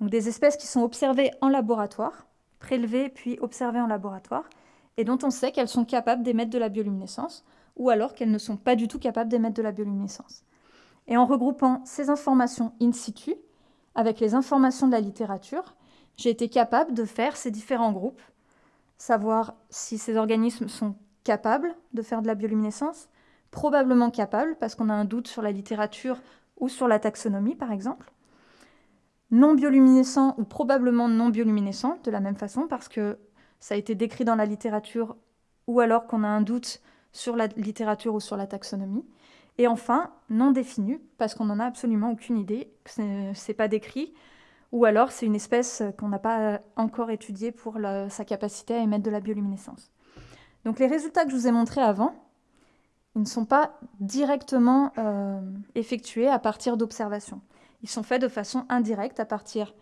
Speaker 1: Donc des espèces qui sont observées en laboratoire, prélevées puis observées en laboratoire, et dont on sait qu'elles sont capables d'émettre de la bioluminescence ou alors qu'elles ne sont pas du tout capables d'émettre de la bioluminescence. Et en regroupant ces informations in situ avec les informations de la littérature, j'ai été capable de faire ces différents groupes, savoir si ces organismes sont capables de faire de la bioluminescence, probablement capables parce qu'on a un doute sur la littérature ou sur la taxonomie par exemple, non bioluminescents ou probablement non bioluminescents de la même façon parce que ça a été décrit dans la littérature ou alors qu'on a un doute sur la littérature ou sur la taxonomie. Et enfin, non défini, parce qu'on n'en a absolument aucune idée, ce n'est pas décrit, ou alors c'est une espèce qu'on n'a pas encore étudiée pour sa capacité à émettre de la bioluminescence. Donc les résultats que je vous ai montrés avant, ils ne sont pas directement euh, effectués à partir d'observations. Ils sont faits de façon indirecte à partir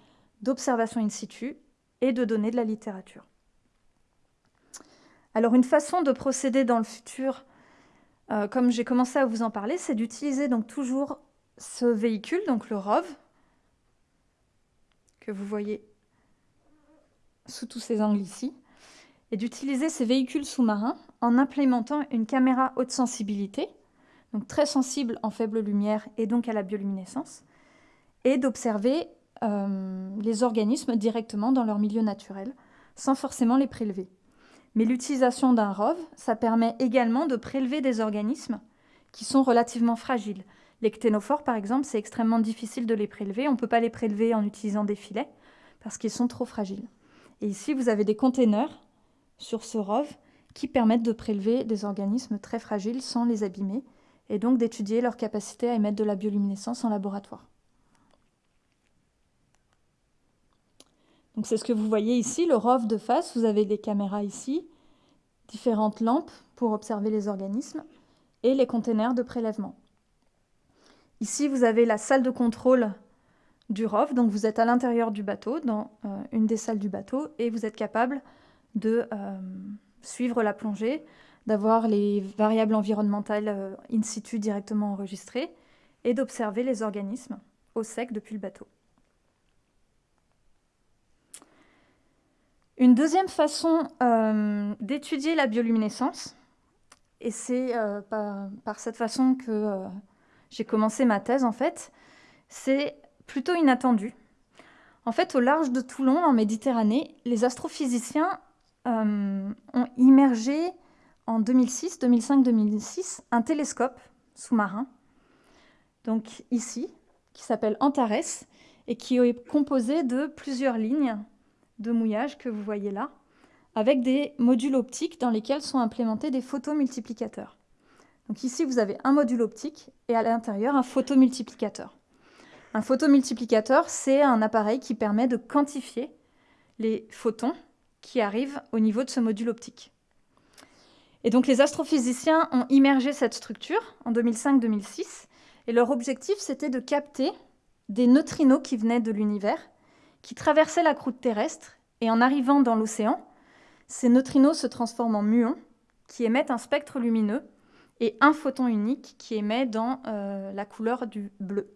Speaker 1: d'observations in situ et de données de la littérature. Alors une façon de procéder dans le futur, euh, comme j'ai commencé à vous en parler, c'est d'utiliser donc toujours ce véhicule, donc le ROV, que vous voyez sous tous ces angles ici, et d'utiliser ces véhicules sous-marins en implémentant une caméra haute sensibilité, donc très sensible en faible lumière et donc à la bioluminescence, et d'observer euh, les organismes directement dans leur milieu naturel, sans forcément les prélever. Mais l'utilisation d'un ROV, ça permet également de prélever des organismes qui sont relativement fragiles. Les cténophores, par exemple, c'est extrêmement difficile de les prélever. On ne peut pas les prélever en utilisant des filets parce qu'ils sont trop fragiles. Et ici, vous avez des containers sur ce ROV qui permettent de prélever des organismes très fragiles sans les abîmer et donc d'étudier leur capacité à émettre de la bioluminescence en laboratoire. C'est ce que vous voyez ici, le ROV de face, vous avez des caméras ici, différentes lampes pour observer les organismes et les containers de prélèvement. Ici, vous avez la salle de contrôle du ROV, donc vous êtes à l'intérieur du bateau, dans euh, une des salles du bateau, et vous êtes capable de euh, suivre la plongée, d'avoir les variables environnementales euh, in situ directement enregistrées, et d'observer les organismes au sec depuis le bateau. Une deuxième façon euh, d'étudier la bioluminescence, et c'est euh, par, cette façon que euh, j'ai commencé ma thèse en fait, c'est plutôt inattendu. En fait, au large de Toulon, en Méditerranée, les astrophysiciens ont immergé en 2006, 2005-2006 un télescope sous-marin, donc ici, qui s'appelle Antares, et qui est composé de plusieurs lignes de mouillage que vous voyez là, avec des modules optiques dans lesquels sont implémentés des photomultiplicateurs. Donc ici, vous avez un module optique et à l'intérieur un photomultiplicateur. Un photomultiplicateur, c'est un appareil qui permet de quantifier les photons qui arrivent au niveau de ce module optique. Et donc les astrophysiciens ont immergé cette structure en 2005-2006 et leur objectif c'était de capter des neutrinos qui venaient de l'univers qui traversaient la croûte terrestre et en arrivant dans l'océan, ces neutrinos se transforment en muons qui émettent un spectre lumineux et un photon unique qui émet dans euh, la couleur du bleu.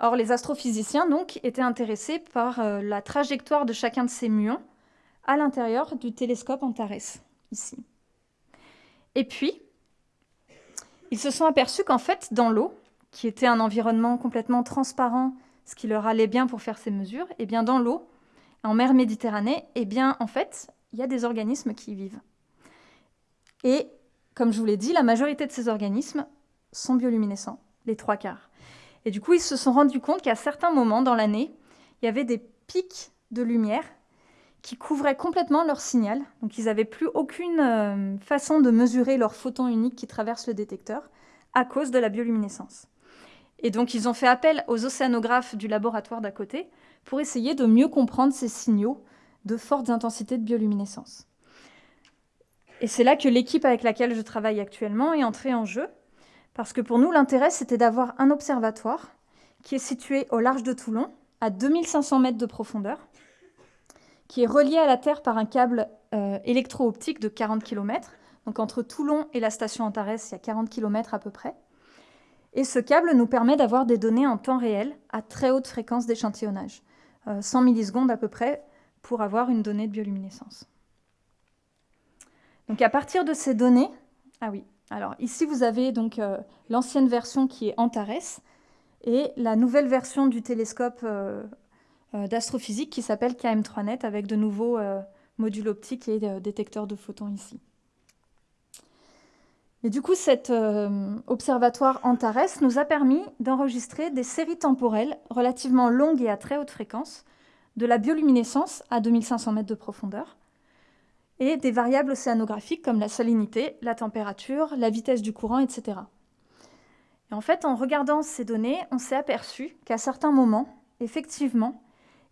Speaker 1: Or, les astrophysiciens donc étaient intéressés par euh, la trajectoire de chacun de ces muons à l'intérieur du télescope Antares, ici. Et puis, ils se sont aperçus qu'en fait, dans l'eau, qui était un environnement complètement transparent, ce qui leur allait bien pour faire ces mesures, et eh bien dans l'eau, en mer Méditerranée, et eh bien en fait, il y a des organismes qui y vivent. Et comme je vous l'ai dit, la majorité de ces organismes sont bioluminescents, les trois quarts. Et du coup, ils se sont rendus compte qu'à certains moments dans l'année, il y avait des pics de lumière qui couvraient complètement leur signal. Donc ils n'avaient plus aucune euh, façon de mesurer leur photon unique qui traverse le détecteur à cause de la bioluminescence. Et donc ils ont fait appel aux océanographes du laboratoire d'à côté pour essayer de mieux comprendre ces signaux de fortes intensités de bioluminescence. Et c'est là que l'équipe avec laquelle je travaille actuellement est entrée en jeu, parce que pour nous, l'intérêt, c'était d'avoir un observatoire qui est situé au large de Toulon, à 2500 mètres de profondeur, qui est relié à la Terre par un câble euh, électro-optique de 40 km. Donc entre Toulon et la station Antares, il y a 40 km à peu près. Et ce câble nous permet d'avoir des données en temps réel à très haute fréquence d'échantillonnage, 100 euh, millisecondes à peu près, pour avoir une donnée de bioluminescence. Donc à partir de ces données, ah oui, alors ici vous avez donc euh, l'ancienne version qui est Antares et la nouvelle version du télescope euh, d'astrophysique qui s'appelle KM3Net avec de nouveaux modules optiques et détecteurs de photons ici. Et du coup, cet observatoire Antares nous a permis d'enregistrer des séries temporelles relativement longues et à très haute fréquence de la bioluminescence à 2500 mètres de profondeur et des variables océanographiques comme la salinité, la température, la vitesse du courant, etc. Et en fait, en regardant ces données, on s'est aperçu qu'à certains moments, effectivement,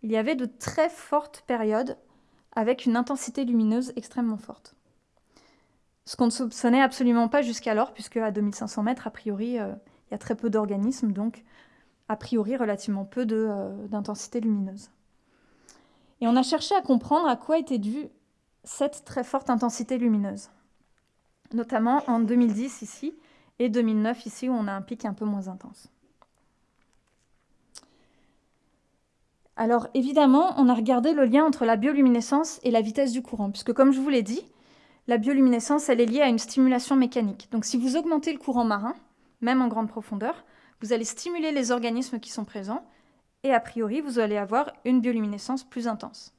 Speaker 1: il y avait de très fortes périodes avec une intensité lumineuse extrêmement forte. Ce qu'on ne soupçonnait absolument pas jusqu'alors, puisque à 2500 mètres, a priori, euh, il y a très peu d'organismes, donc a priori relativement peu euh, d'intensité lumineuse. Et on a cherché à comprendre à quoi était due cette très forte intensité lumineuse, notamment en 2010 ici et 2009 ici où on a un pic un peu moins intense. Alors évidemment, on a regardé le lien entre la bioluminescence et la vitesse du courant, puisque comme je vous l'ai dit, la bioluminescence, elle est liée à une stimulation mécanique. Donc si vous augmentez le courant marin, même en grande profondeur, vous allez stimuler les organismes qui sont présents, et a priori, vous allez avoir une bioluminescence plus intense.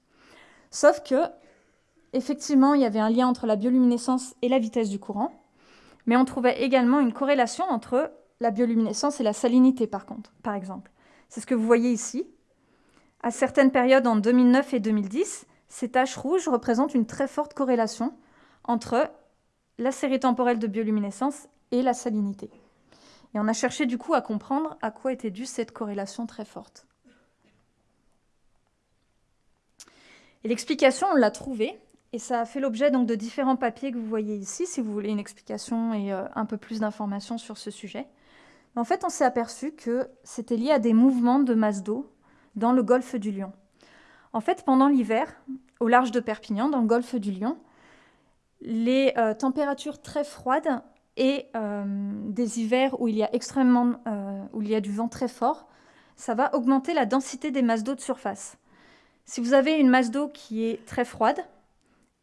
Speaker 1: Sauf que, effectivement, il y avait un lien entre la bioluminescence et la vitesse du courant, mais on trouvait également une corrélation entre la bioluminescence et la salinité, par contre, par exemple. C'est ce que vous voyez ici. À certaines périodes en 2009 et 2010, ces taches rouges représentent une très forte corrélation entre la série temporelle de bioluminescence et la salinité. Et on a cherché du coup à comprendre à quoi était due cette corrélation très forte. Et l'explication, on l'a trouvée, et ça a fait l'objet donc de différents papiers que vous voyez ici, si vous voulez une explication et euh, un peu plus d'informations sur ce sujet. En fait, on s'est aperçu que c'était lié à des mouvements de masse d'eau dans le golfe du Lion. En fait, pendant l'hiver, au large de Perpignan, dans le golfe du Lion, les euh, températures très froides et euh, des hivers où il y a extrêmement, euh, où il y a du vent très fort, ça va augmenter la densité des masses d'eau de surface. Si vous avez une masse d'eau qui est très froide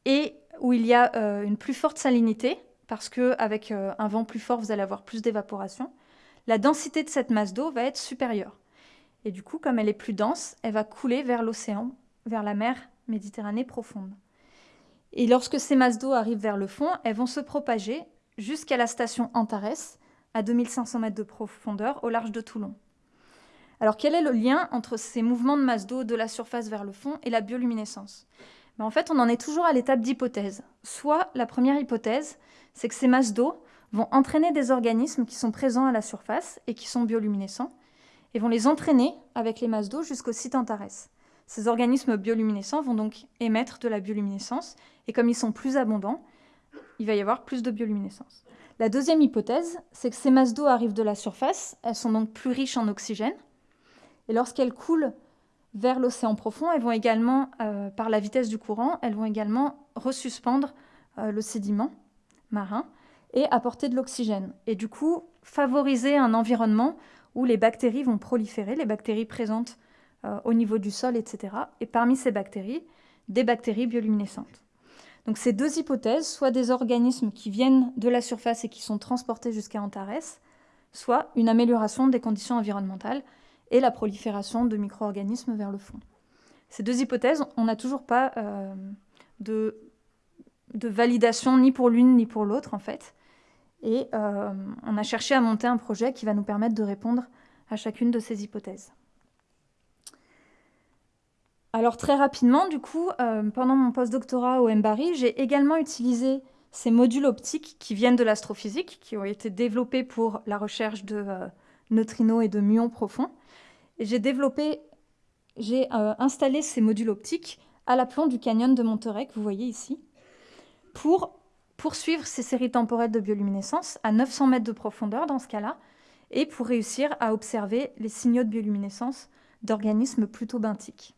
Speaker 1: et où il y a une plus forte salinité, parce qu'avec un vent plus fort, vous allez avoir plus d'évaporation, la densité de cette masse d'eau va être supérieure. Et du coup, comme elle est plus dense, elle va couler vers l'océan, vers la mer Méditerranée profonde. Et lorsque ces masses d'eau arrivent vers le fond, elles vont se propager jusqu'à la station Antares, à 2500 mètres de profondeur, au large de Toulon. Alors quel est le lien entre ces mouvements de masse d'eau de la surface vers le fond et la bioluminescence? Ben, En fait, on en est toujours à l'étape d'hypothèse. Soit la première hypothèse, c'est que ces masses d'eau vont entraîner des organismes qui sont présents à la surface et qui sont bioluminescents, et vont les entraîner avec les masses d'eau jusqu'au site Antares. Ces organismes bioluminescents vont donc émettre de la bioluminescence, et comme ils sont plus abondants, il va y avoir plus de bioluminescence. La deuxième hypothèse, c'est que ces masses d'eau arrivent de la surface, elles sont donc plus riches en oxygène, et lorsqu'elles coulent vers l'océan profond, elles vont également, euh, par la vitesse du courant, elles vont également resuspendre euh, le sédiment marin et apporter de l'oxygène. Et du coup, favoriser un environnement où les bactéries vont proliférer, les bactéries présentes euh, au niveau du sol, etc. Et parmi ces bactéries, des bactéries bioluminescentes. Donc ces deux hypothèses, soit des organismes qui viennent de la surface et qui sont transportés jusqu'à Antares, soit une amélioration des conditions environnementales et la prolifération de micro-organismes vers le fond. Ces deux hypothèses, on n'a toujours pas euh, de, validation ni pour l'une ni pour l'autre en fait. Et euh, on a cherché à monter un projet qui va nous permettre de répondre à chacune de ces hypothèses. Alors très rapidement, du coup, euh, pendant mon postdoctorat au MBARI, j'ai également utilisé ces modules optiques qui viennent de l'astrophysique, qui ont été développés pour la recherche de euh, neutrinos et de muons profonds. J'ai développé, j'ai euh, installé ces modules optiques à l'aplomb du canyon de Monterey, que vous voyez ici, pour poursuivre ces séries temporelles de bioluminescence à 900 mètres de profondeur dans ce cas-là, et pour réussir à observer les signaux de bioluminescence d'organismes plutôt benthiques.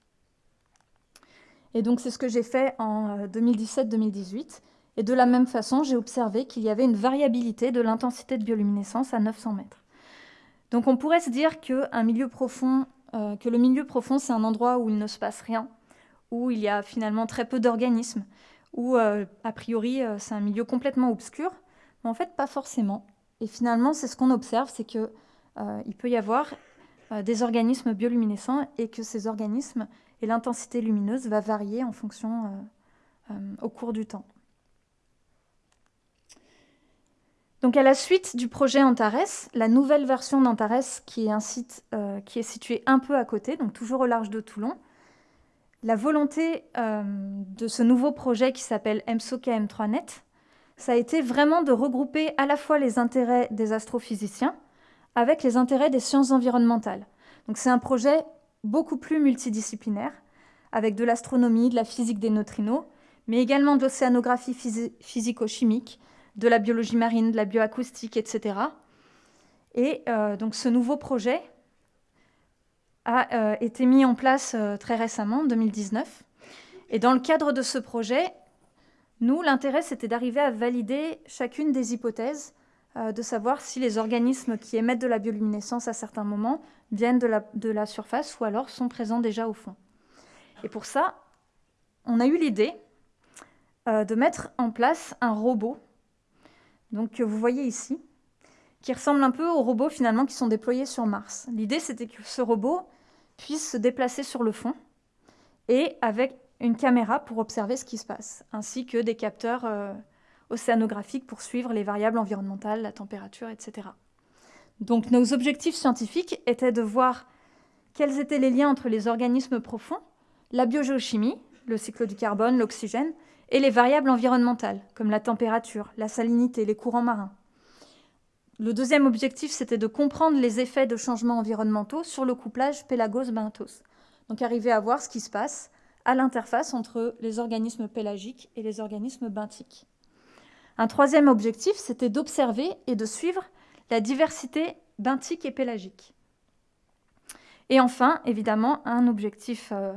Speaker 1: Et donc c'est ce que j'ai fait en 2017-2018. Euh, et de la même façon, j'ai observé qu'il y avait une variabilité de l'intensité de bioluminescence à 900 mètres. Donc on pourrait se dire euh, que le milieu profond, c'est un endroit où il ne se passe rien, où il y a finalement très peu d'organismes, où euh, a priori c'est un milieu complètement obscur. Mais en fait, pas forcément. Et finalement, c'est ce qu'on observe, c'est qu'il peut y avoir des organismes bioluminescents et que ces organismes et l'intensité lumineuse va varier en fonction euh, euh, au cours du temps. Donc à la suite du projet Antares, la nouvelle version d'Antares, qui est un site euh, qui est situé un peu à côté, donc toujours au large de Toulon, la volonté de ce nouveau projet qui s'appelle MSOKM3net, ça a été vraiment de regrouper à la fois les intérêts des astrophysiciens avec les intérêts des sciences environnementales. Donc c'est un projet beaucoup plus multidisciplinaire, avec de l'astronomie, de la physique des neutrinos, mais également de l'océanographie physico-chimique, de la biologie marine, de la bioacoustique, etc. Et euh, donc ce nouveau projet a euh, été mis en place euh, très récemment, en 2019. Et dans le cadre de ce projet, nous, l'intérêt, c'était d'arriver à valider chacune des hypothèses de savoir si les organismes qui émettent de la bioluminescence à certains moments viennent de la, de la surface ou alors sont présents déjà au fond. Et pour ça, on a eu l'idée euh, de mettre en place un robot, donc que vous voyez ici, qui ressemble un peu aux robots finalement qui sont déployés sur Mars. L'idée, c'était que ce robot puisse se déplacer sur le fond et avec une caméra pour observer ce qui se passe, ainsi que des capteurs euh, océanographique pour suivre les variables environnementales, la température, etc. Donc nos objectifs scientifiques étaient de voir quels étaient les liens entre les organismes profonds, la biogéochimie, le cycle du carbone, l'oxygène, et les variables environnementales, comme la température, la salinité, les courants marins. Le deuxième objectif, c'était de comprendre les effets de changements environnementaux sur le couplage pélagos-benthos. Donc arriver à voir ce qui se passe à l'interface entre les organismes pélagiques et les organismes benthiques. Un troisième objectif, c'était d'observer et de suivre la diversité benthique et pélagique. Et enfin, évidemment, un objectif euh,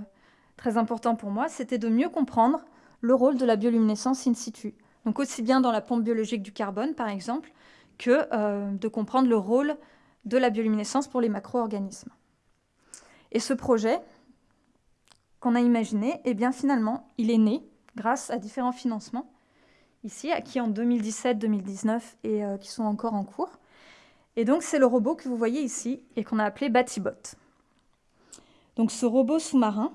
Speaker 1: très important pour moi, c'était de mieux comprendre le rôle de la bioluminescence in situ. Donc aussi bien dans la pompe biologique du carbone, par exemple, que euh, de comprendre le rôle de la bioluminescence pour les macro-organismes. Et ce projet qu'on a imaginé, eh bien finalement, il est né grâce à différents financements ici, qui en 2017-2019 et euh, qui sont encore en cours. Et donc, c'est le robot que vous voyez ici et qu'on a appelé Batibot. Donc, ce robot sous-marin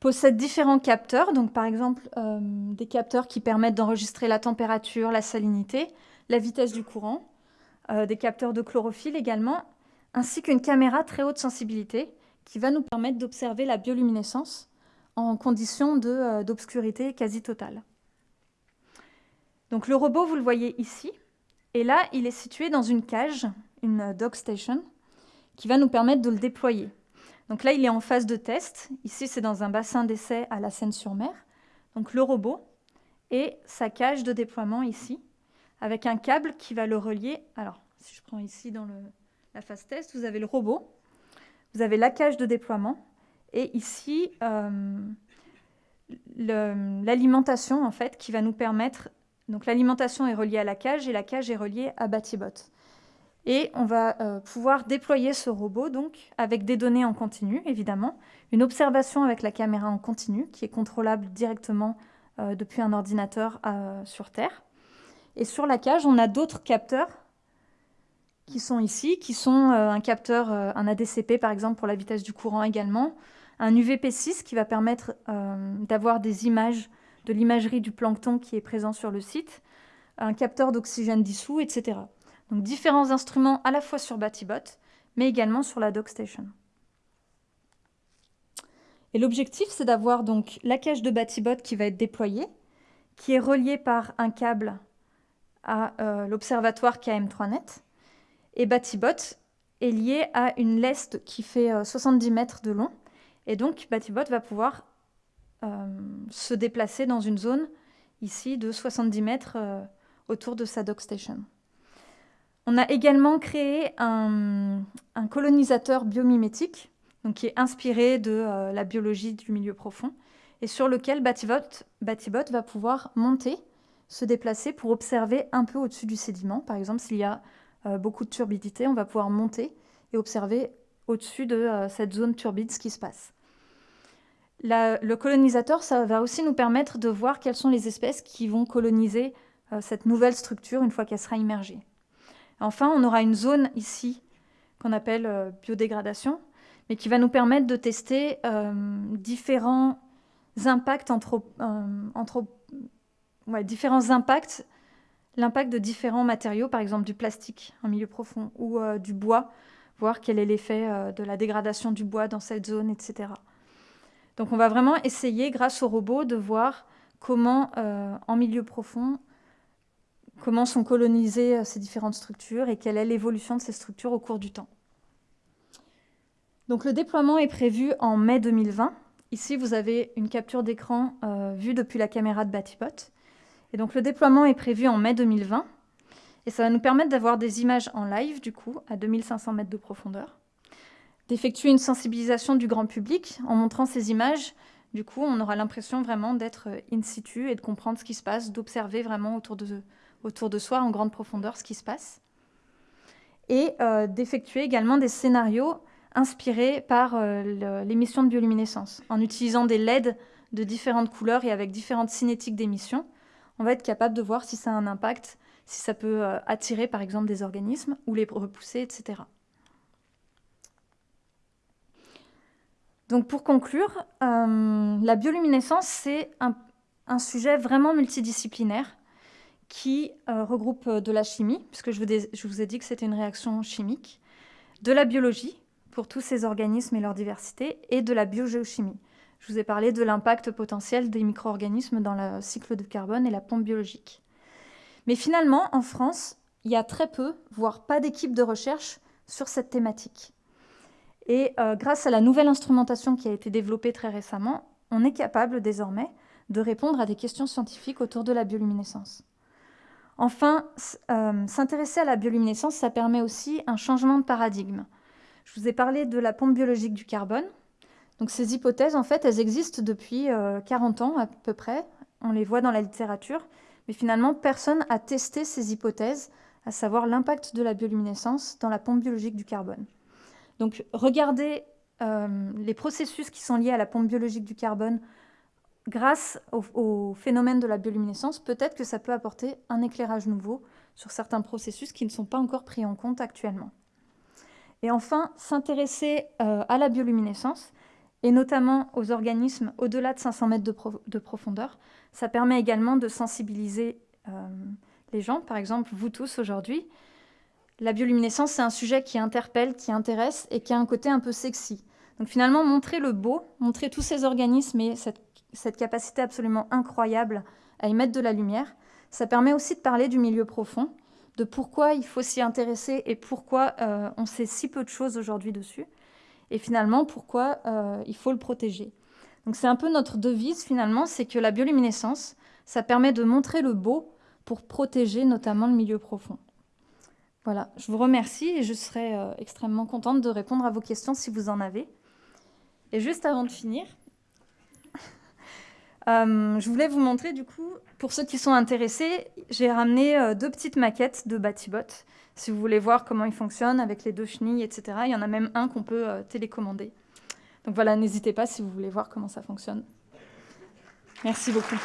Speaker 1: possède différents capteurs. Donc, par exemple, euh, des capteurs qui permettent d'enregistrer la température, la salinité, la vitesse du courant, euh, des capteurs de chlorophylle également, ainsi qu'une caméra très haute sensibilité qui va nous permettre d'observer la bioluminescence en conditions d'obscurité quasi totale. Donc le robot, vous le voyez ici. Et là, il est situé dans une cage, une dock station, qui va nous permettre de le déployer. Donc là, il est en phase de test. Ici, c'est dans un bassin d'essai à la Seine-sur-Mer. Donc le robot et sa cage de déploiement ici, avec un câble qui va le relier. Alors, si je prends ici dans la phase test, vous avez le robot, vous avez la cage de déploiement, et ici, euh, l'alimentation, en fait, qui va nous permettre donc l'alimentation est reliée à la cage et la cage est reliée à Batibot. Et on va euh, pouvoir déployer ce robot donc avec des données en continu, évidemment, une observation avec la caméra en continu, qui est contrôlable directement euh, depuis un ordinateur euh, sur Terre. Et sur la cage, on a d'autres capteurs qui sont ici, qui sont un capteur, un ADCP par exemple pour la vitesse du courant également, un UVP6 qui va permettre d'avoir des images de l'imagerie du plancton qui est présent sur le site, un capteur d'oxygène dissous, etc. Donc différents instruments à la fois sur Batibot, mais également sur la DockStation. Et l'objectif, c'est d'avoir donc la cache de Batibot qui va être déployée, qui est reliée par un câble à euh, l'observatoire KM3net. Et Batibot est lié à une leste qui fait 70 euh, mètres de long. Et donc, Batibot va pouvoir se déplacer dans une zone ici de 70 mètres autour de sa dockstation. On a également créé un, colonisateur biomimétique qui est inspiré de euh, la biologie du milieu profond, et sur lequel Batibot, va pouvoir monter, se déplacer pour observer un peu au-dessus du sédiment. Par exemple, s'il y a euh, beaucoup de turbidité, on va pouvoir monter et observer au-dessus de euh, cette zone turbide ce qui se passe. Le colonisateur, ça va aussi nous permettre de voir quelles sont les espèces qui vont coloniser cette nouvelle structure une fois qu'elle sera immergée. Enfin, on aura une zone ici qu'on appelle biodégradation, mais qui va nous permettre de tester euh, différents impacts euh, différents impacts, l'impact de différents matériaux, par exemple du plastique en milieu profond ou euh, du bois, voir quel est l'effet de la dégradation du bois dans cette zone, etc. Donc on va vraiment essayer, grâce au robot, de voir comment, en milieu profond, comment sont colonisées ces différentes structures et quelle est l'évolution de ces structures au cours du temps. Donc le déploiement est prévu en mai 2020. Ici, vous avez une capture d'écran euh, vue depuis la caméra de Batipot. Et donc le déploiement est prévu en mai 2020. Et ça va nous permettre d'avoir des images en live, du coup, à 2500 mètres de profondeur. D'effectuer une sensibilisation du grand public en montrant ces images. Du coup, on aura l'impression vraiment d'être euh, in situ et de comprendre ce qui se passe, d'observer vraiment autour de, soi en grande profondeur ce qui se passe. Et euh, d'effectuer également des scénarios inspiré par euh, l'émission de bioluminescence. En utilisant des LED de différentes couleurs et avec différentes cinétiques d'émission, on va être capable de voir si ça a un impact, si ça peut attirer par exemple des organismes ou les repousser, etc. Donc pour conclure, euh, la bioluminescence, c'est un, sujet vraiment multidisciplinaire qui regroupe de la chimie, puisque je vous ai dit que c'était une réaction chimique, de la biologie, pour tous ces organismes et leur diversité, et de la biogéochimie. Je vous ai parlé de l'impact potentiel des micro-organismes dans le cycle de carbone et la pompe biologique. Mais finalement, en France, il y a très peu, voire pas d'équipe de recherche sur cette thématique. Et euh, grâce à la nouvelle instrumentation qui a été développée très récemment, on est capable désormais de répondre à des questions scientifiques autour de la bioluminescence. Enfin, euh, s'intéresser à la bioluminescence, ça permet aussi un changement de paradigme. Je vous ai parlé de la pompe biologique du carbone. Donc ces hypothèses, en fait, elles existent depuis 40 euh, ans à peu près. On les voit dans la littérature. Mais finalement, personne n'a testé ces hypothèses, à savoir l'impact de la bioluminescence dans la pompe biologique du carbone. Donc regardez euh, les processus qui sont liés à la pompe biologique du carbone grâce au, phénomène de la bioluminescence, peut-être que ça peut apporter un éclairage nouveau sur certains processus qui ne sont pas encore pris en compte actuellement. Et enfin, s'intéresser euh, à la bioluminescence, et notamment aux organismes au-delà de 500 mètres de, profondeur. Ça permet également de sensibiliser euh, les gens, par exemple vous tous aujourd'hui. La bioluminescence, c'est un sujet qui interpelle, qui intéresse et qui a un côté un peu sexy. Donc finalement, montrer le beau, montrer tous ces organismes et cette, capacité absolument incroyable à y mettre de la lumière, ça permet aussi de parler du milieu profond, de pourquoi il faut s'y intéresser et pourquoi euh, on sait si peu de choses aujourd'hui dessus, et finalement pourquoi euh, il faut le protéger. Donc c'est un peu notre devise finalement, c'est que la bioluminescence, ça permet de montrer le beau pour protéger notamment le milieu profond. Voilà, je vous remercie et je serai euh, extrêmement contente de répondre à vos questions si vous en avez. Et juste avant de finir, euh, je voulais vous montrer, du coup, pour ceux qui sont intéressés, j'ai ramené euh, deux petites maquettes de Batibot. Si vous voulez voir comment il fonctionne avec les deux chenilles, etc. Il y en a même un qu'on peut euh, télécommander. Donc voilà, n'hésitez pas si vous voulez voir comment ça fonctionne. Merci beaucoup.